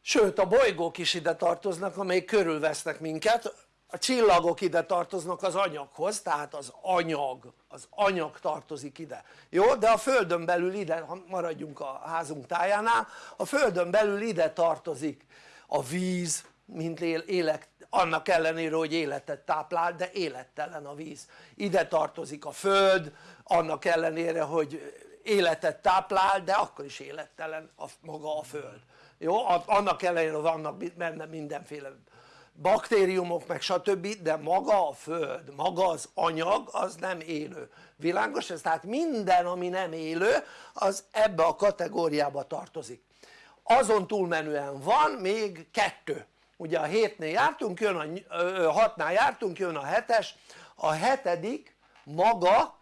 sőt a bolygók is ide tartoznak amelyek körülvesznek minket a csillagok ide tartoznak az anyaghoz tehát az anyag, az anyag tartozik ide jó? de a földön belül ide, ha maradjunk a házunk tájánál a földön belül ide tartozik a víz mint élek, annak ellenére hogy életet táplál de élettelen a víz ide tartozik a föld annak ellenére hogy életet táplál de akkor is élettelen a, maga a föld jó? annak ellenére vannak benne mindenféle baktériumok meg stb. de maga a föld, maga az anyag az nem élő, világos ez? tehát minden ami nem élő az ebbe a kategóriába tartozik. Azon túlmenően van még kettő. Ugye a hétnél jártunk, jön a hatnál jártunk, jön a hetes. A hetedik maga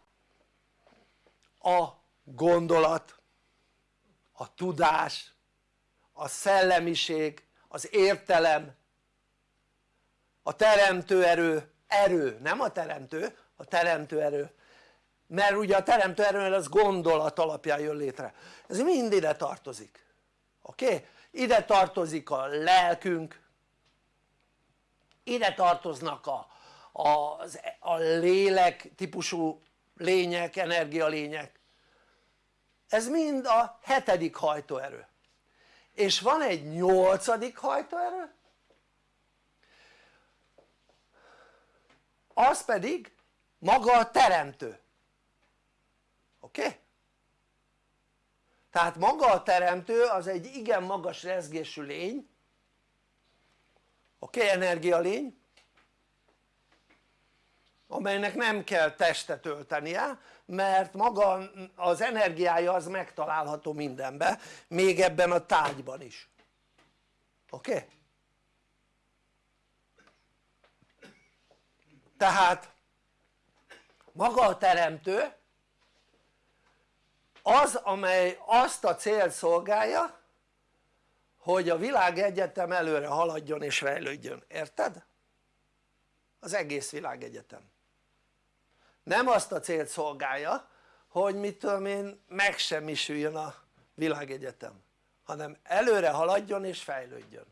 a gondolat a tudás a szellemiség az értelem a teremtő erő, erő, nem a teremtő, a teremtő erő. Mert ugye a teremtő erő az gondolat alapján jön létre. Ez mind ide tartozik. Oké? Ide tartozik a lelkünk. Ide tartoznak a, a, a lélek típusú lények, energialények. Ez mind a hetedik hajtóerő. És van egy nyolcadik hajtóerő az pedig maga a teremtő oké? Tehát maga a teremtő az egy igen magas rezgésű lény oké? Okay? energialény amelynek nem kell testet öltenie mert maga az energiája az megtalálható mindenbe még ebben a tárgyban is oké? Okay? Tehát maga a teremtő az amely azt a célt szolgálja hogy a világegyetem előre haladjon és fejlődjön, érted? az egész világegyetem nem azt a célt szolgálja hogy mit tudom én megsemmisüljön a világegyetem hanem előre haladjon és fejlődjön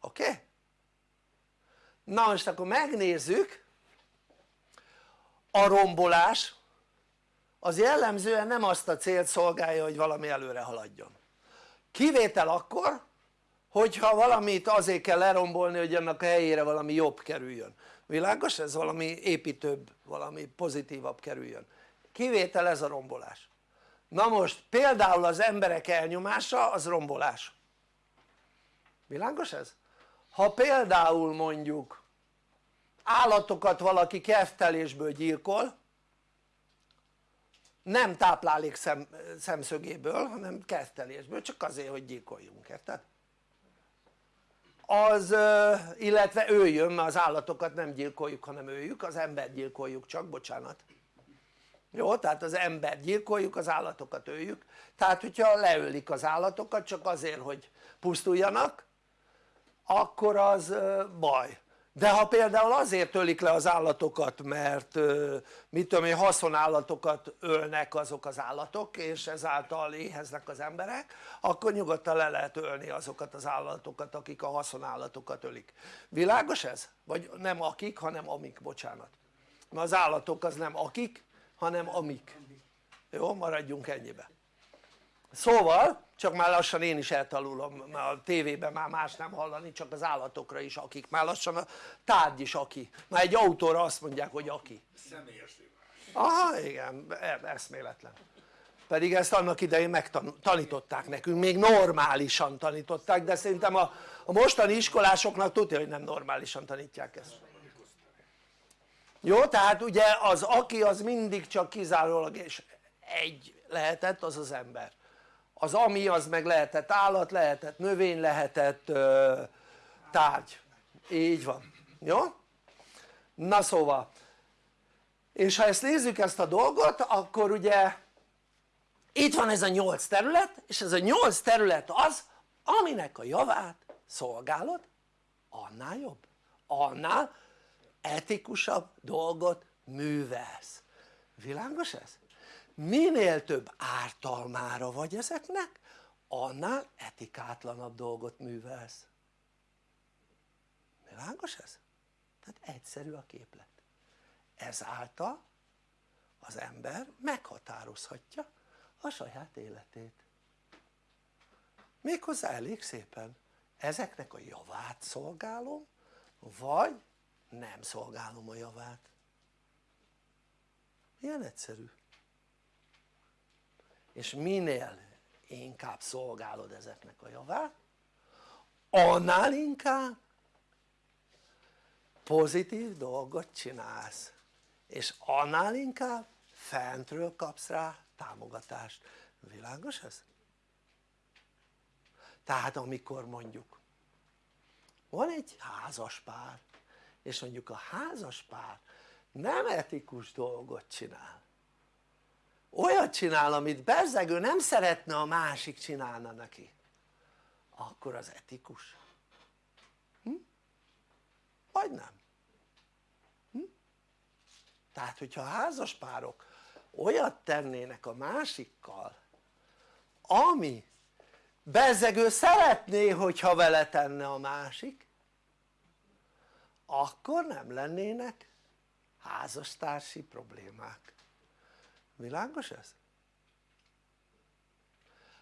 oké? Okay? na most akkor megnézzük a rombolás az jellemzően nem azt a célt szolgálja hogy valami előre haladjon. Kivétel akkor hogyha valamit azért kell lerombolni hogy annak a helyére valami jobb kerüljön. Világos? ez valami építőbb, valami pozitívabb kerüljön. Kivétel ez a rombolás. Na most például az emberek elnyomása az rombolás. Világos ez? ha például mondjuk állatokat valaki keftelésből gyilkol nem táplálék szem, szemszögéből hanem kertelésből csak azért hogy gyilkoljunk, érted? az illetve öljön mert az állatokat nem gyilkoljuk hanem öljük az embert gyilkoljuk csak bocsánat jó? tehát az embert gyilkoljuk az állatokat öljük tehát hogyha leölik az állatokat csak azért hogy pusztuljanak akkor az baj de ha például azért ölik le az állatokat mert mit tudom én haszonállatokat ölnek azok az állatok és ezáltal éheznek az emberek akkor nyugodtan le lehet ölni azokat az állatokat akik a haszonállatokat ölik. Világos ez? vagy nem akik hanem amik bocsánat. Mert az állatok az nem akik hanem amik. Jó maradjunk ennyibe. Szóval csak már lassan én is eltalulom a tévében már más nem hallani csak az állatokra is akik. Már lassan a tárgy is aki. Már egy autóra azt mondják hogy aki. Személyes aha igen e, eszméletlen. Pedig ezt annak idején megtanították nekünk, még normálisan tanították de szerintem a, a mostani iskolásoknak tudja hogy nem normálisan tanítják ezt. Jó tehát ugye az aki az mindig csak kizárólag és egy lehetett az az ember az ami az meg lehetett állat, lehetett növény, lehetett ö, tárgy, így van, jó? na szóval. És ha ezt nézzük ezt a dolgot akkor ugye itt van ez a nyolc terület és ez a nyolc terület az aminek a javát szolgálod annál jobb, annál etikusabb dolgot művelsz. Világos ez? Minél több ártalmára vagy ezeknek annál etikátlanabb dolgot művelsz. Világos ez? tehát egyszerű a képlet. Ezáltal az ember meghatározhatja a saját életét. Méghozzá elég szépen ezeknek a javát szolgálom vagy nem szolgálom a javát. Ilyen egyszerű és minél inkább szolgálod ezeknek a javát annál inkább pozitív dolgot csinálsz és annál inkább fentről kapsz rá támogatást, világos ez? tehát amikor mondjuk van egy házas pár és mondjuk a házas pár nem etikus dolgot csinál olyat csinál amit bezzegő nem szeretne a másik csinálna neki akkor az etikus hm? vagy nem hm? tehát hogyha a házaspárok olyat tennének a másikkal ami bezzegő szeretné hogyha vele tenne a másik akkor nem lennének házastársi problémák világos ez?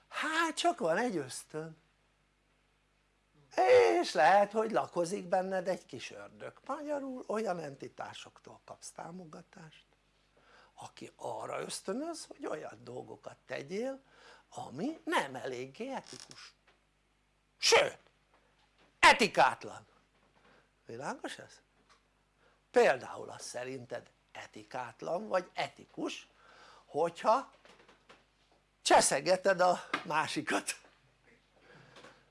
hát csak van egy ösztön. És lehet hogy lakozik benned egy kis ördög, magyarul olyan entitásoktól kapsz támogatást aki arra ösztönöz hogy olyan dolgokat tegyél ami nem eléggé etikus. Sőt etikátlan. Világos ez? például az szerinted etikátlan vagy etikus hogyha cseszegeted a másikat.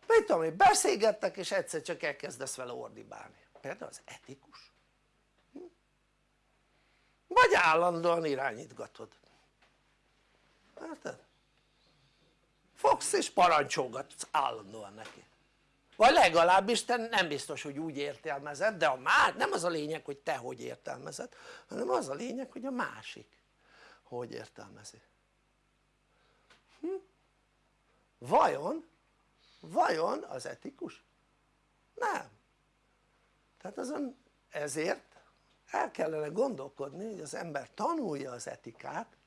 Mit tudom én beszélgettek és egyszer csak elkezdesz vele ordibálni. Például az etikus? Hm? vagy állandóan irányítgatod. Érted? fogsz és parancsolgatsz állandóan neki. Vagy legalábbis te nem biztos hogy úgy értelmezed de a már nem az a lényeg hogy te hogy értelmezed hanem az a lényeg hogy a másik hogy értelmezi hm? vajon vajon az etikus? nem tehát azon ezért el kellene gondolkodni hogy az ember tanulja az etikát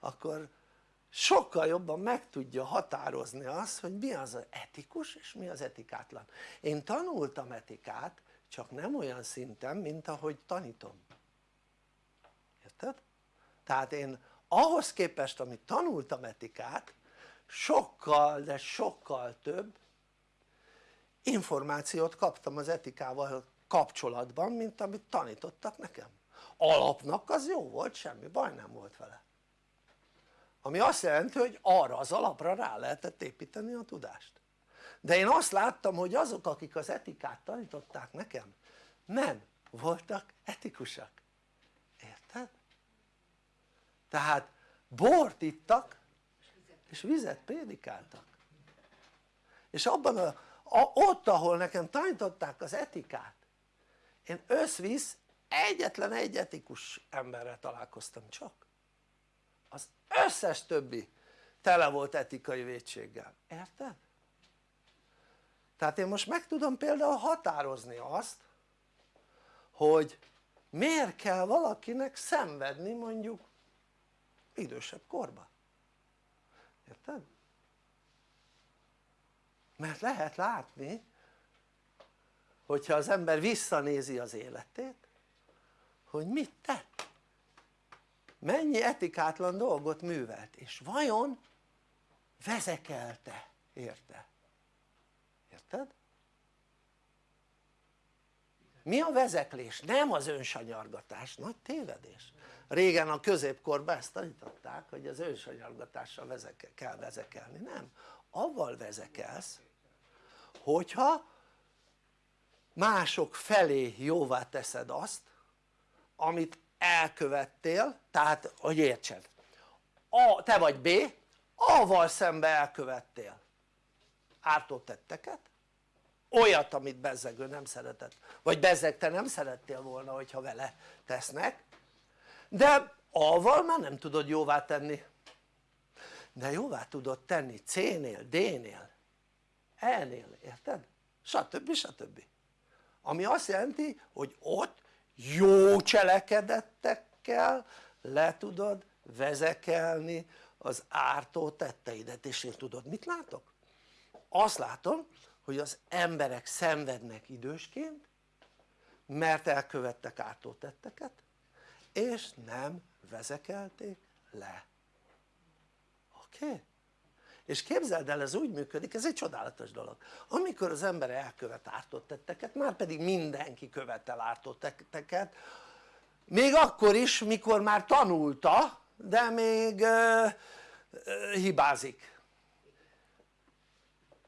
akkor sokkal jobban meg tudja határozni azt hogy mi az, etikus és mi az etikátlan én tanultam etikát csak nem olyan szinten mint ahogy tanítom érted? Tehát én ahhoz képest amit tanultam etikát sokkal de sokkal több információt kaptam az etikával kapcsolatban mint amit tanítottak nekem. Alapnak az jó volt semmi baj nem volt vele. Ami azt jelenti hogy arra az alapra rá lehetett építeni a tudást. De én azt láttam hogy azok akik az etikát tanították nekem nem voltak etikusak? Tehát bort ittak és vizet prédikáltak. És abban a, a, ott ahol nekem tanították az etikát én összvisz egyetlen egy etikus emberrel találkoztam csak. Az összes többi tele volt etikai védséggel, érted? tehát én most meg tudom például határozni azt hogy miért kell valakinek szenvedni mondjuk idősebb korban érted? mert lehet látni hogyha az ember visszanézi az életét hogy mit tett mennyi etikátlan dolgot művelt és vajon vezekelte érte? érted? Mi a vezeklés? nem az önsanyargatás, nagy tévedés. Régen a középkorban ezt tanították hogy az önsanyargatással vezeke, kell vezekelni, nem. Avval vezekelsz hogyha mások felé jóvá teszed azt amit elkövettél tehát hogy értsed. A, te vagy B A-val szembe elkövettél. Ártó tetteket olyat amit bezzegő nem szeretett vagy bezzeg te nem szerettél volna hogyha vele tesznek de A-val már nem tudod jóvá tenni de jóvá tudod tenni C-nél, D-nél, E-nél, érted? stb. stb. ami azt jelenti hogy ott jó cselekedettekkel le tudod vezekelni az ártó tetteidet és én tudod mit látok? azt látom hogy az emberek szenvednek idősként mert elkövettek ártó tetteket és nem vezekelték le oké? Okay? és képzeld el ez úgy működik ez egy csodálatos dolog amikor az ember elkövet ártott tetteket már pedig mindenki követel ártott tetteket még akkor is mikor már tanulta de még uh, uh, hibázik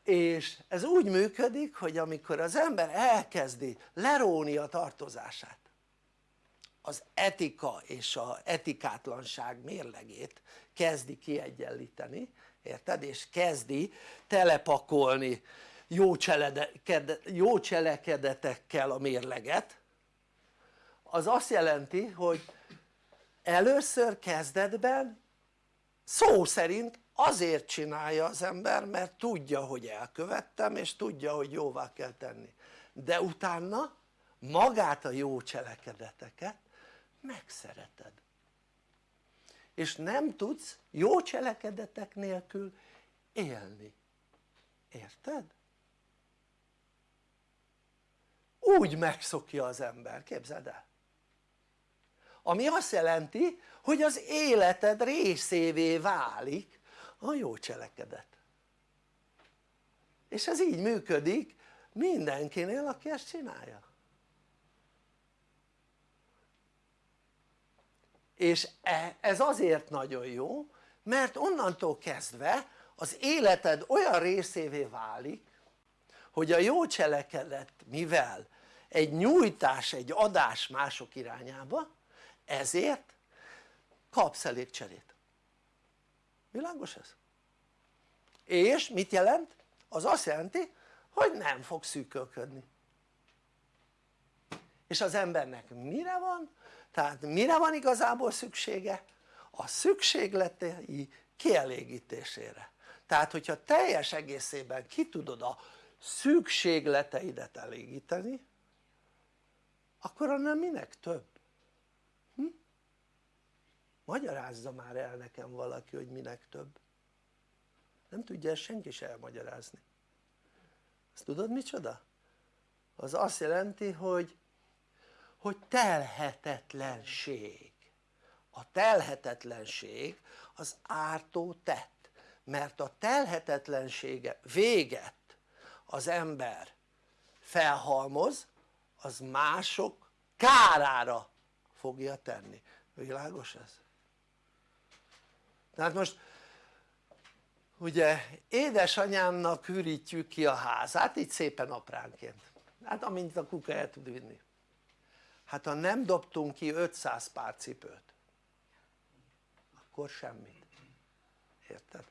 és ez úgy működik hogy amikor az ember elkezdi leróni a tartozását az etika és a etikátlanság mérlegét kezdi kiegyenlíteni érted? és kezdi telepakolni jó, jó cselekedetekkel a mérleget az azt jelenti hogy először kezdetben szó szerint azért csinálja az ember mert tudja hogy elkövettem és tudja hogy jóvá kell tenni. De utána magát a jó cselekedeteket megszereted. És nem tudsz jó cselekedetek nélkül élni, érted? úgy megszokja az ember, képzeld el. Ami azt jelenti hogy az életed részévé válik a jó cselekedet. És ez így működik mindenkinél aki ezt csinálja. És e, ez azért nagyon jó mert onnantól kezdve az életed olyan részévé válik hogy a jó cselekedet mivel egy nyújtás, egy adás mások irányába ezért kapsz elég cserét világos ez? és mit jelent? az azt jelenti hogy nem fog szűkölködni és az embernek mire van? tehát mire van igazából szüksége? a szükségletei kielégítésére tehát hogyha teljes egészében ki tudod a szükségleteidet elégíteni akkor annál minek több? Magyarázza már el nekem valaki hogy minek több nem tudja ezt senki se elmagyarázni azt tudod micsoda? az azt jelenti hogy hogy telhetetlenség a telhetetlenség az ártó tett mert a telhetetlensége véget az ember felhalmoz az mások kárára fogja tenni, világos ez? Tehát most ugye édesanyámnak hűrítjük ki a házát így szépen apránként. Hát amint a kuka el tud vinni. Hát ha nem dobtunk ki 500 pár cipőt akkor semmit. Érted?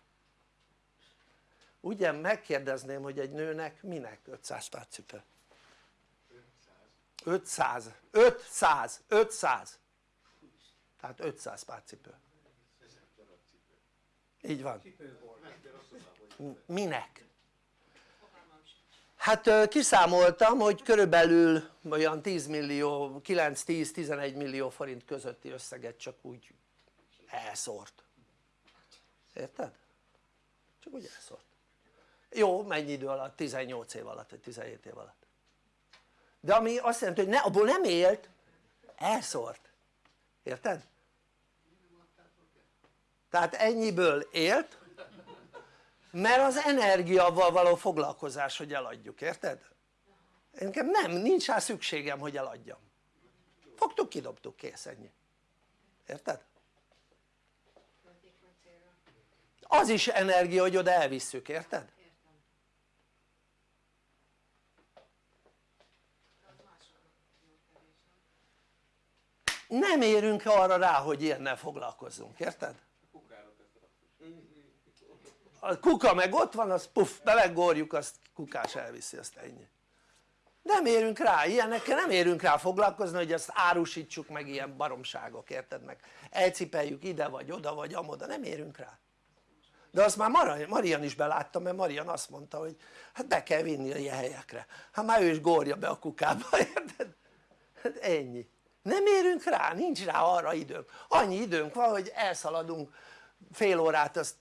ugye megkérdezném hogy egy nőnek minek 500 pár cipő? 500 500 500 tehát 500 pár cipő így van minek? hát kiszámoltam hogy körülbelül olyan 10 millió 9-10-11 millió forint közötti összeget csak úgy elszórt érted? csak úgy elszórt jó mennyi idő alatt? 18 év alatt vagy 17 év alatt de ami azt jelenti hogy ne, abból nem élt elszórt érted? Tehát ennyiből élt mert az energiával való foglalkozás hogy eladjuk, érted? nekem nem, nincs rá szükségem hogy eladjam fogtuk, kidobtuk, kész ennyi érted? az is energia hogy oda elvisszük, érted? nem érünk arra rá hogy ilyennel foglalkozzunk, érted? A kuka meg ott van az puff belegorjuk azt kukás elviszi azt ennyi. Nem érünk rá, ilyenekkel nem érünk rá foglalkozni hogy ezt árusítsuk meg ilyen baromságok érted meg? Elcipeljük ide vagy oda vagy amoda nem érünk rá. De azt már Marian is beláttam mert Marian azt mondta hogy hát be kell vinni a ilyen helyekre. Hát már ő is górja be a kukába *laughs* érted? hát ennyi. Nem érünk rá, nincs rá arra időnk. Annyi időnk van hogy elszaladunk fél órát azt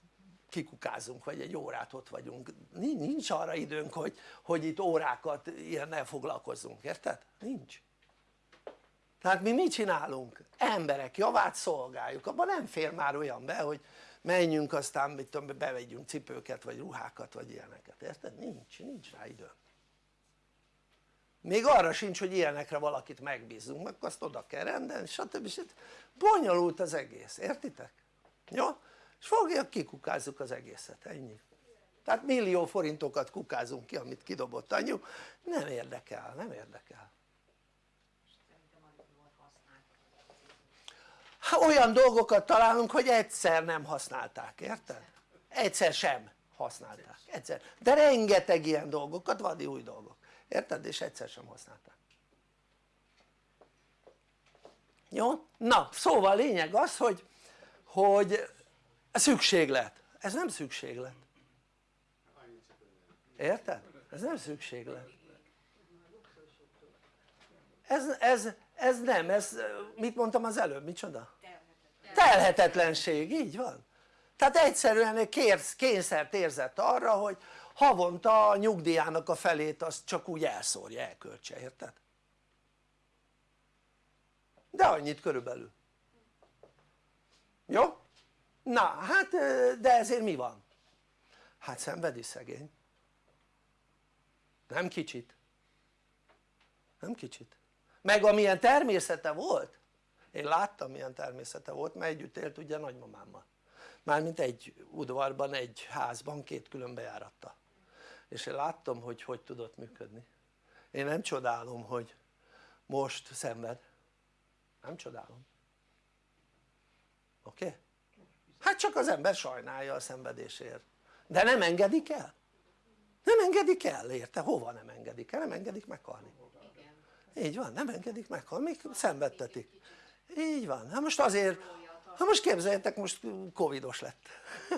kikukázunk vagy egy órát ott vagyunk nincs arra időnk hogy, hogy itt órákat ilyennel foglalkozzunk, érted? nincs tehát mi mit csinálunk? emberek javát szolgáljuk, abban nem fér már olyan be hogy menjünk aztán mit tudom, bevegyünk cipőket vagy ruhákat vagy ilyeneket, érted? nincs, nincs rá időnk még arra sincs hogy ilyenekre valakit megbízunk meg azt oda kell rendelni stb. stb. bonyolult az egész, értitek? jó? És fogja kikukázzuk az egészet, ennyi tehát millió forintokat kukázunk ki amit kidobott anyu, nem érdekel, nem érdekel ha olyan dolgokat találunk hogy egyszer nem használták, érted? egyszer sem használták, egyszer, de rengeteg ilyen dolgokat, vadi új dolgok, érted? és egyszer sem használták jó? na szóval lényeg az hogy, hogy szükséglet, ez nem szükséglet érted? ez nem szükséglet ez, ez, ez nem, ez mit mondtam az előbb, micsoda? telhetetlenség, így van tehát egyszerűen kérsz, kényszert érzett arra hogy havonta a nyugdíjának a felét azt csak úgy elszórja, elköltse, érted? de annyit körülbelül jó? Na hát de ezért mi van? hát szenvedi szegény. Nem kicsit. Nem kicsit. Meg amilyen természete volt én láttam milyen természete volt mert együtt élt ugye nagymamámmal. Mármint egy udvarban, egy házban két külön bejáratta. És én láttam hogy hogy tudott működni. Én nem csodálom hogy most szenved. Nem csodálom. Oké? Okay? Hát csak az ember sajnálja a szenvedésért. De nem engedik el? Nem engedik el érte? hova nem engedik el? nem engedik meghalni. Így van nem engedik meghalni még szenvedtetik. Így van. Hát most azért hát most képzeljétek most covidos lett.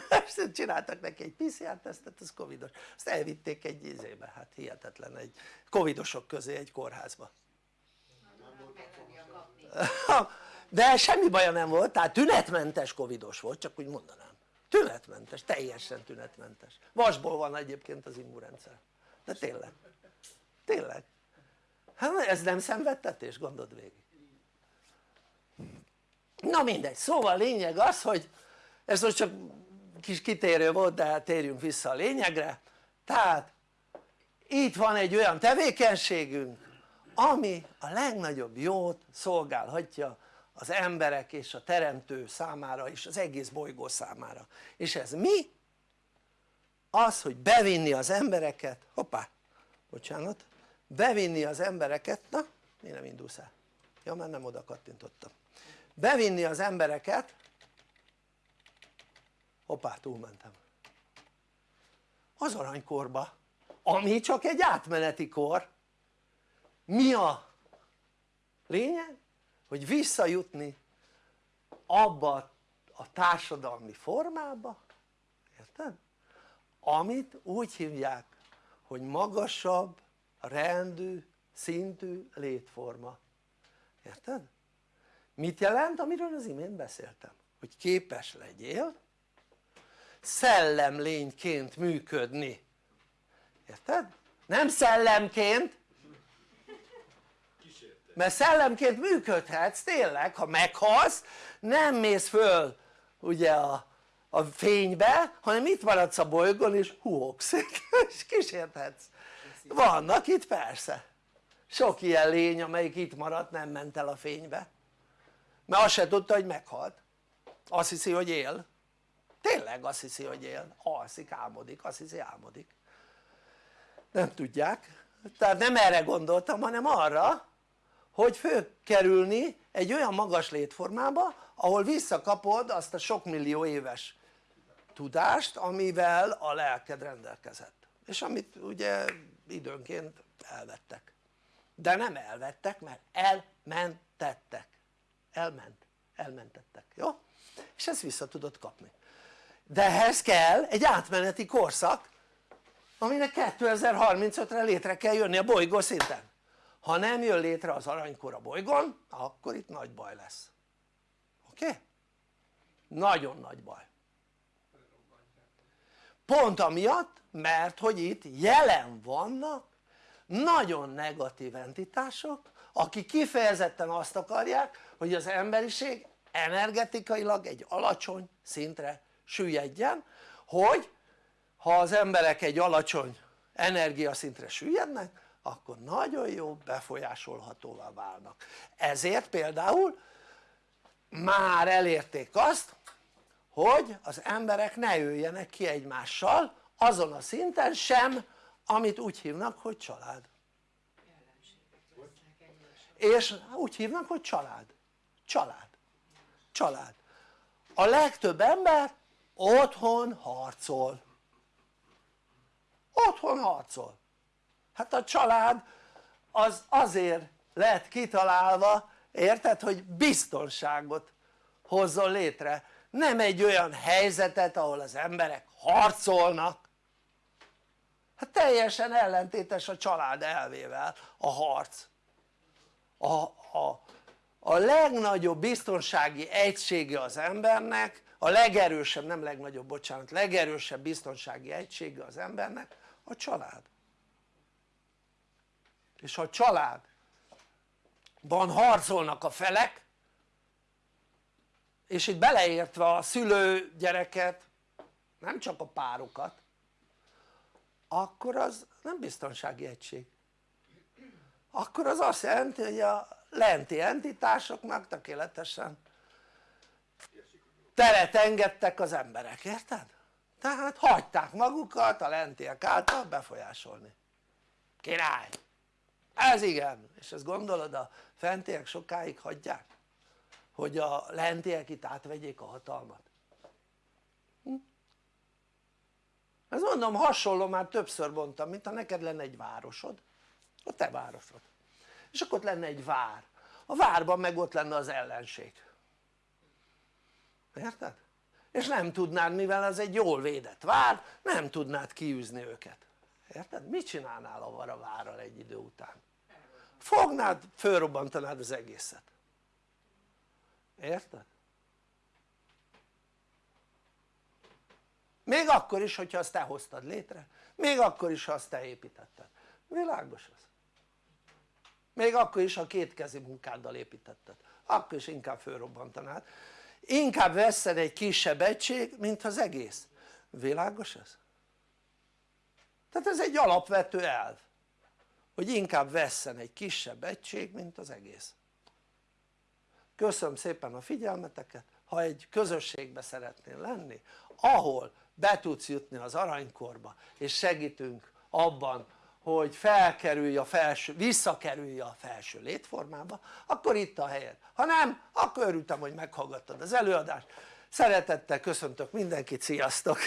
*laughs* Csináltak neki egy PCR tesztet az covidos. Azt elvitték egy izébe hát hihetetlen egy covidosok közé egy kórházba *laughs* de semmi baja nem volt tehát tünetmentes covidos volt csak úgy mondanám. Tünetmentes, teljesen tünetmentes. Vasból van egyébként az immunrendszer. De tényleg. Tényleg. Hát ez nem szenvedtetés gondold végig. Na mindegy. Szóval lényeg az hogy ez most csak kis kitérő volt de hát térjünk vissza a lényegre. Tehát itt van egy olyan tevékenységünk ami a legnagyobb jót szolgálhatja az emberek és a teremtő számára és az egész bolygó számára és ez mi? az hogy bevinni az embereket, hoppá, bocsánat, bevinni az embereket, na mi nem indulsz el? ja mert nem oda kattintottam bevinni az embereket hoppá túlmentem az aranykorba ami csak egy átmeneti kor mi a lényeg? Hogy visszajutni abba a társadalmi formába érted? amit úgy hívják hogy magasabb rendű szintű létforma érted? mit jelent amiről az imént beszéltem? hogy képes legyél szellemlényként működni érted? nem szellemként mert szellemként működhetsz tényleg ha meghalsz nem mész föl ugye a, a fénybe hanem itt maradsz a bolygón és huogsz *laughs* és kísérthetsz. Vannak itt persze. Sok ilyen lény amelyik itt maradt nem ment el a fénybe. Mert azt se tudta hogy meghalt. Azt hiszi hogy él. Tényleg azt hiszi hogy él, alszik, álmodik, azt hiszi álmodik. Nem tudják, tehát nem erre gondoltam hanem arra hogy fölkerülni egy olyan magas létformába ahol visszakapod azt a sok millió éves tudást amivel a lelked rendelkezett. És amit ugye időnként elvettek. De nem elvettek mert elmentettek. Elment, elmentettek, jó? és ezt vissza tudod kapni. De ehhez kell egy átmeneti korszak aminek 2035-re létre kell jönni a bolygó szinten ha nem jön létre az aranykor a bolygón akkor itt nagy baj lesz oké? Okay? nagyon nagy baj pont amiatt mert hogy itt jelen vannak nagyon negatív entitások akik kifejezetten azt akarják hogy az emberiség energetikailag egy alacsony szintre süllyedjen hogy ha az emberek egy alacsony energiaszintre süllyednek akkor nagyon jó befolyásolhatóvá válnak. Ezért például már elérték azt hogy az emberek ne jöjjenek ki egymással azon a szinten sem amit úgy hívnak hogy család. És úgy hívnak hogy család. Család. Család. A legtöbb ember otthon harcol. Otthon harcol hát a család az azért lett kitalálva érted hogy biztonságot hozzon létre. Nem egy olyan helyzetet ahol az emberek harcolnak. Hát teljesen ellentétes a család elvével a harc. A, a, a legnagyobb biztonsági egysége az embernek a legerősebb, nem legnagyobb bocsánat, legerősebb biztonsági egysége az embernek a család és ha a családban harcolnak a felek és itt beleértve a szülő gyereket nem csak a párokat akkor az nem biztonsági egység. Akkor az azt jelenti hogy a lenti entitásoknak tökéletesen teret engedtek az emberek, érted? tehát hagyták magukat a lentiek által befolyásolni. Király ez igen, és ezt gondolod a fentiek sokáig hagyják? hogy a lentiek itt átvegyék a hatalmat hm? ez mondom hasonló már többször mondtam mint ha neked lenne egy városod a te városod és akkor ott lenne egy vár a várban meg ott lenne az ellenség érted? és nem tudnád mivel ez egy jól védett vár nem tudnád kiűzni őket érted? mit csinálnál a várral egy idő után? Fognád fölrobbantanád az egészet. Érted? még akkor is hogyha azt te hoztad létre. Még akkor is ha azt te építetted. Világos az. Még akkor is ha kétkezi munkáddal építetted. Akkor is inkább fölrobbantanád. Inkább veszed egy kisebb egység mint az egész. Világos ez? tehát ez egy alapvető elv hogy inkább vesszen egy kisebb egység mint az egész. Köszönöm szépen a figyelmeteket. Ha egy közösségbe szeretnél lenni ahol be tudsz jutni az aranykorba és segítünk abban hogy felkerülj a felső, visszakerülj a felső létformába akkor itt a helyed, ha nem akkor örültem hogy meghallgattad az előadást. Szeretettel köszöntök mindenkit, sziasztok!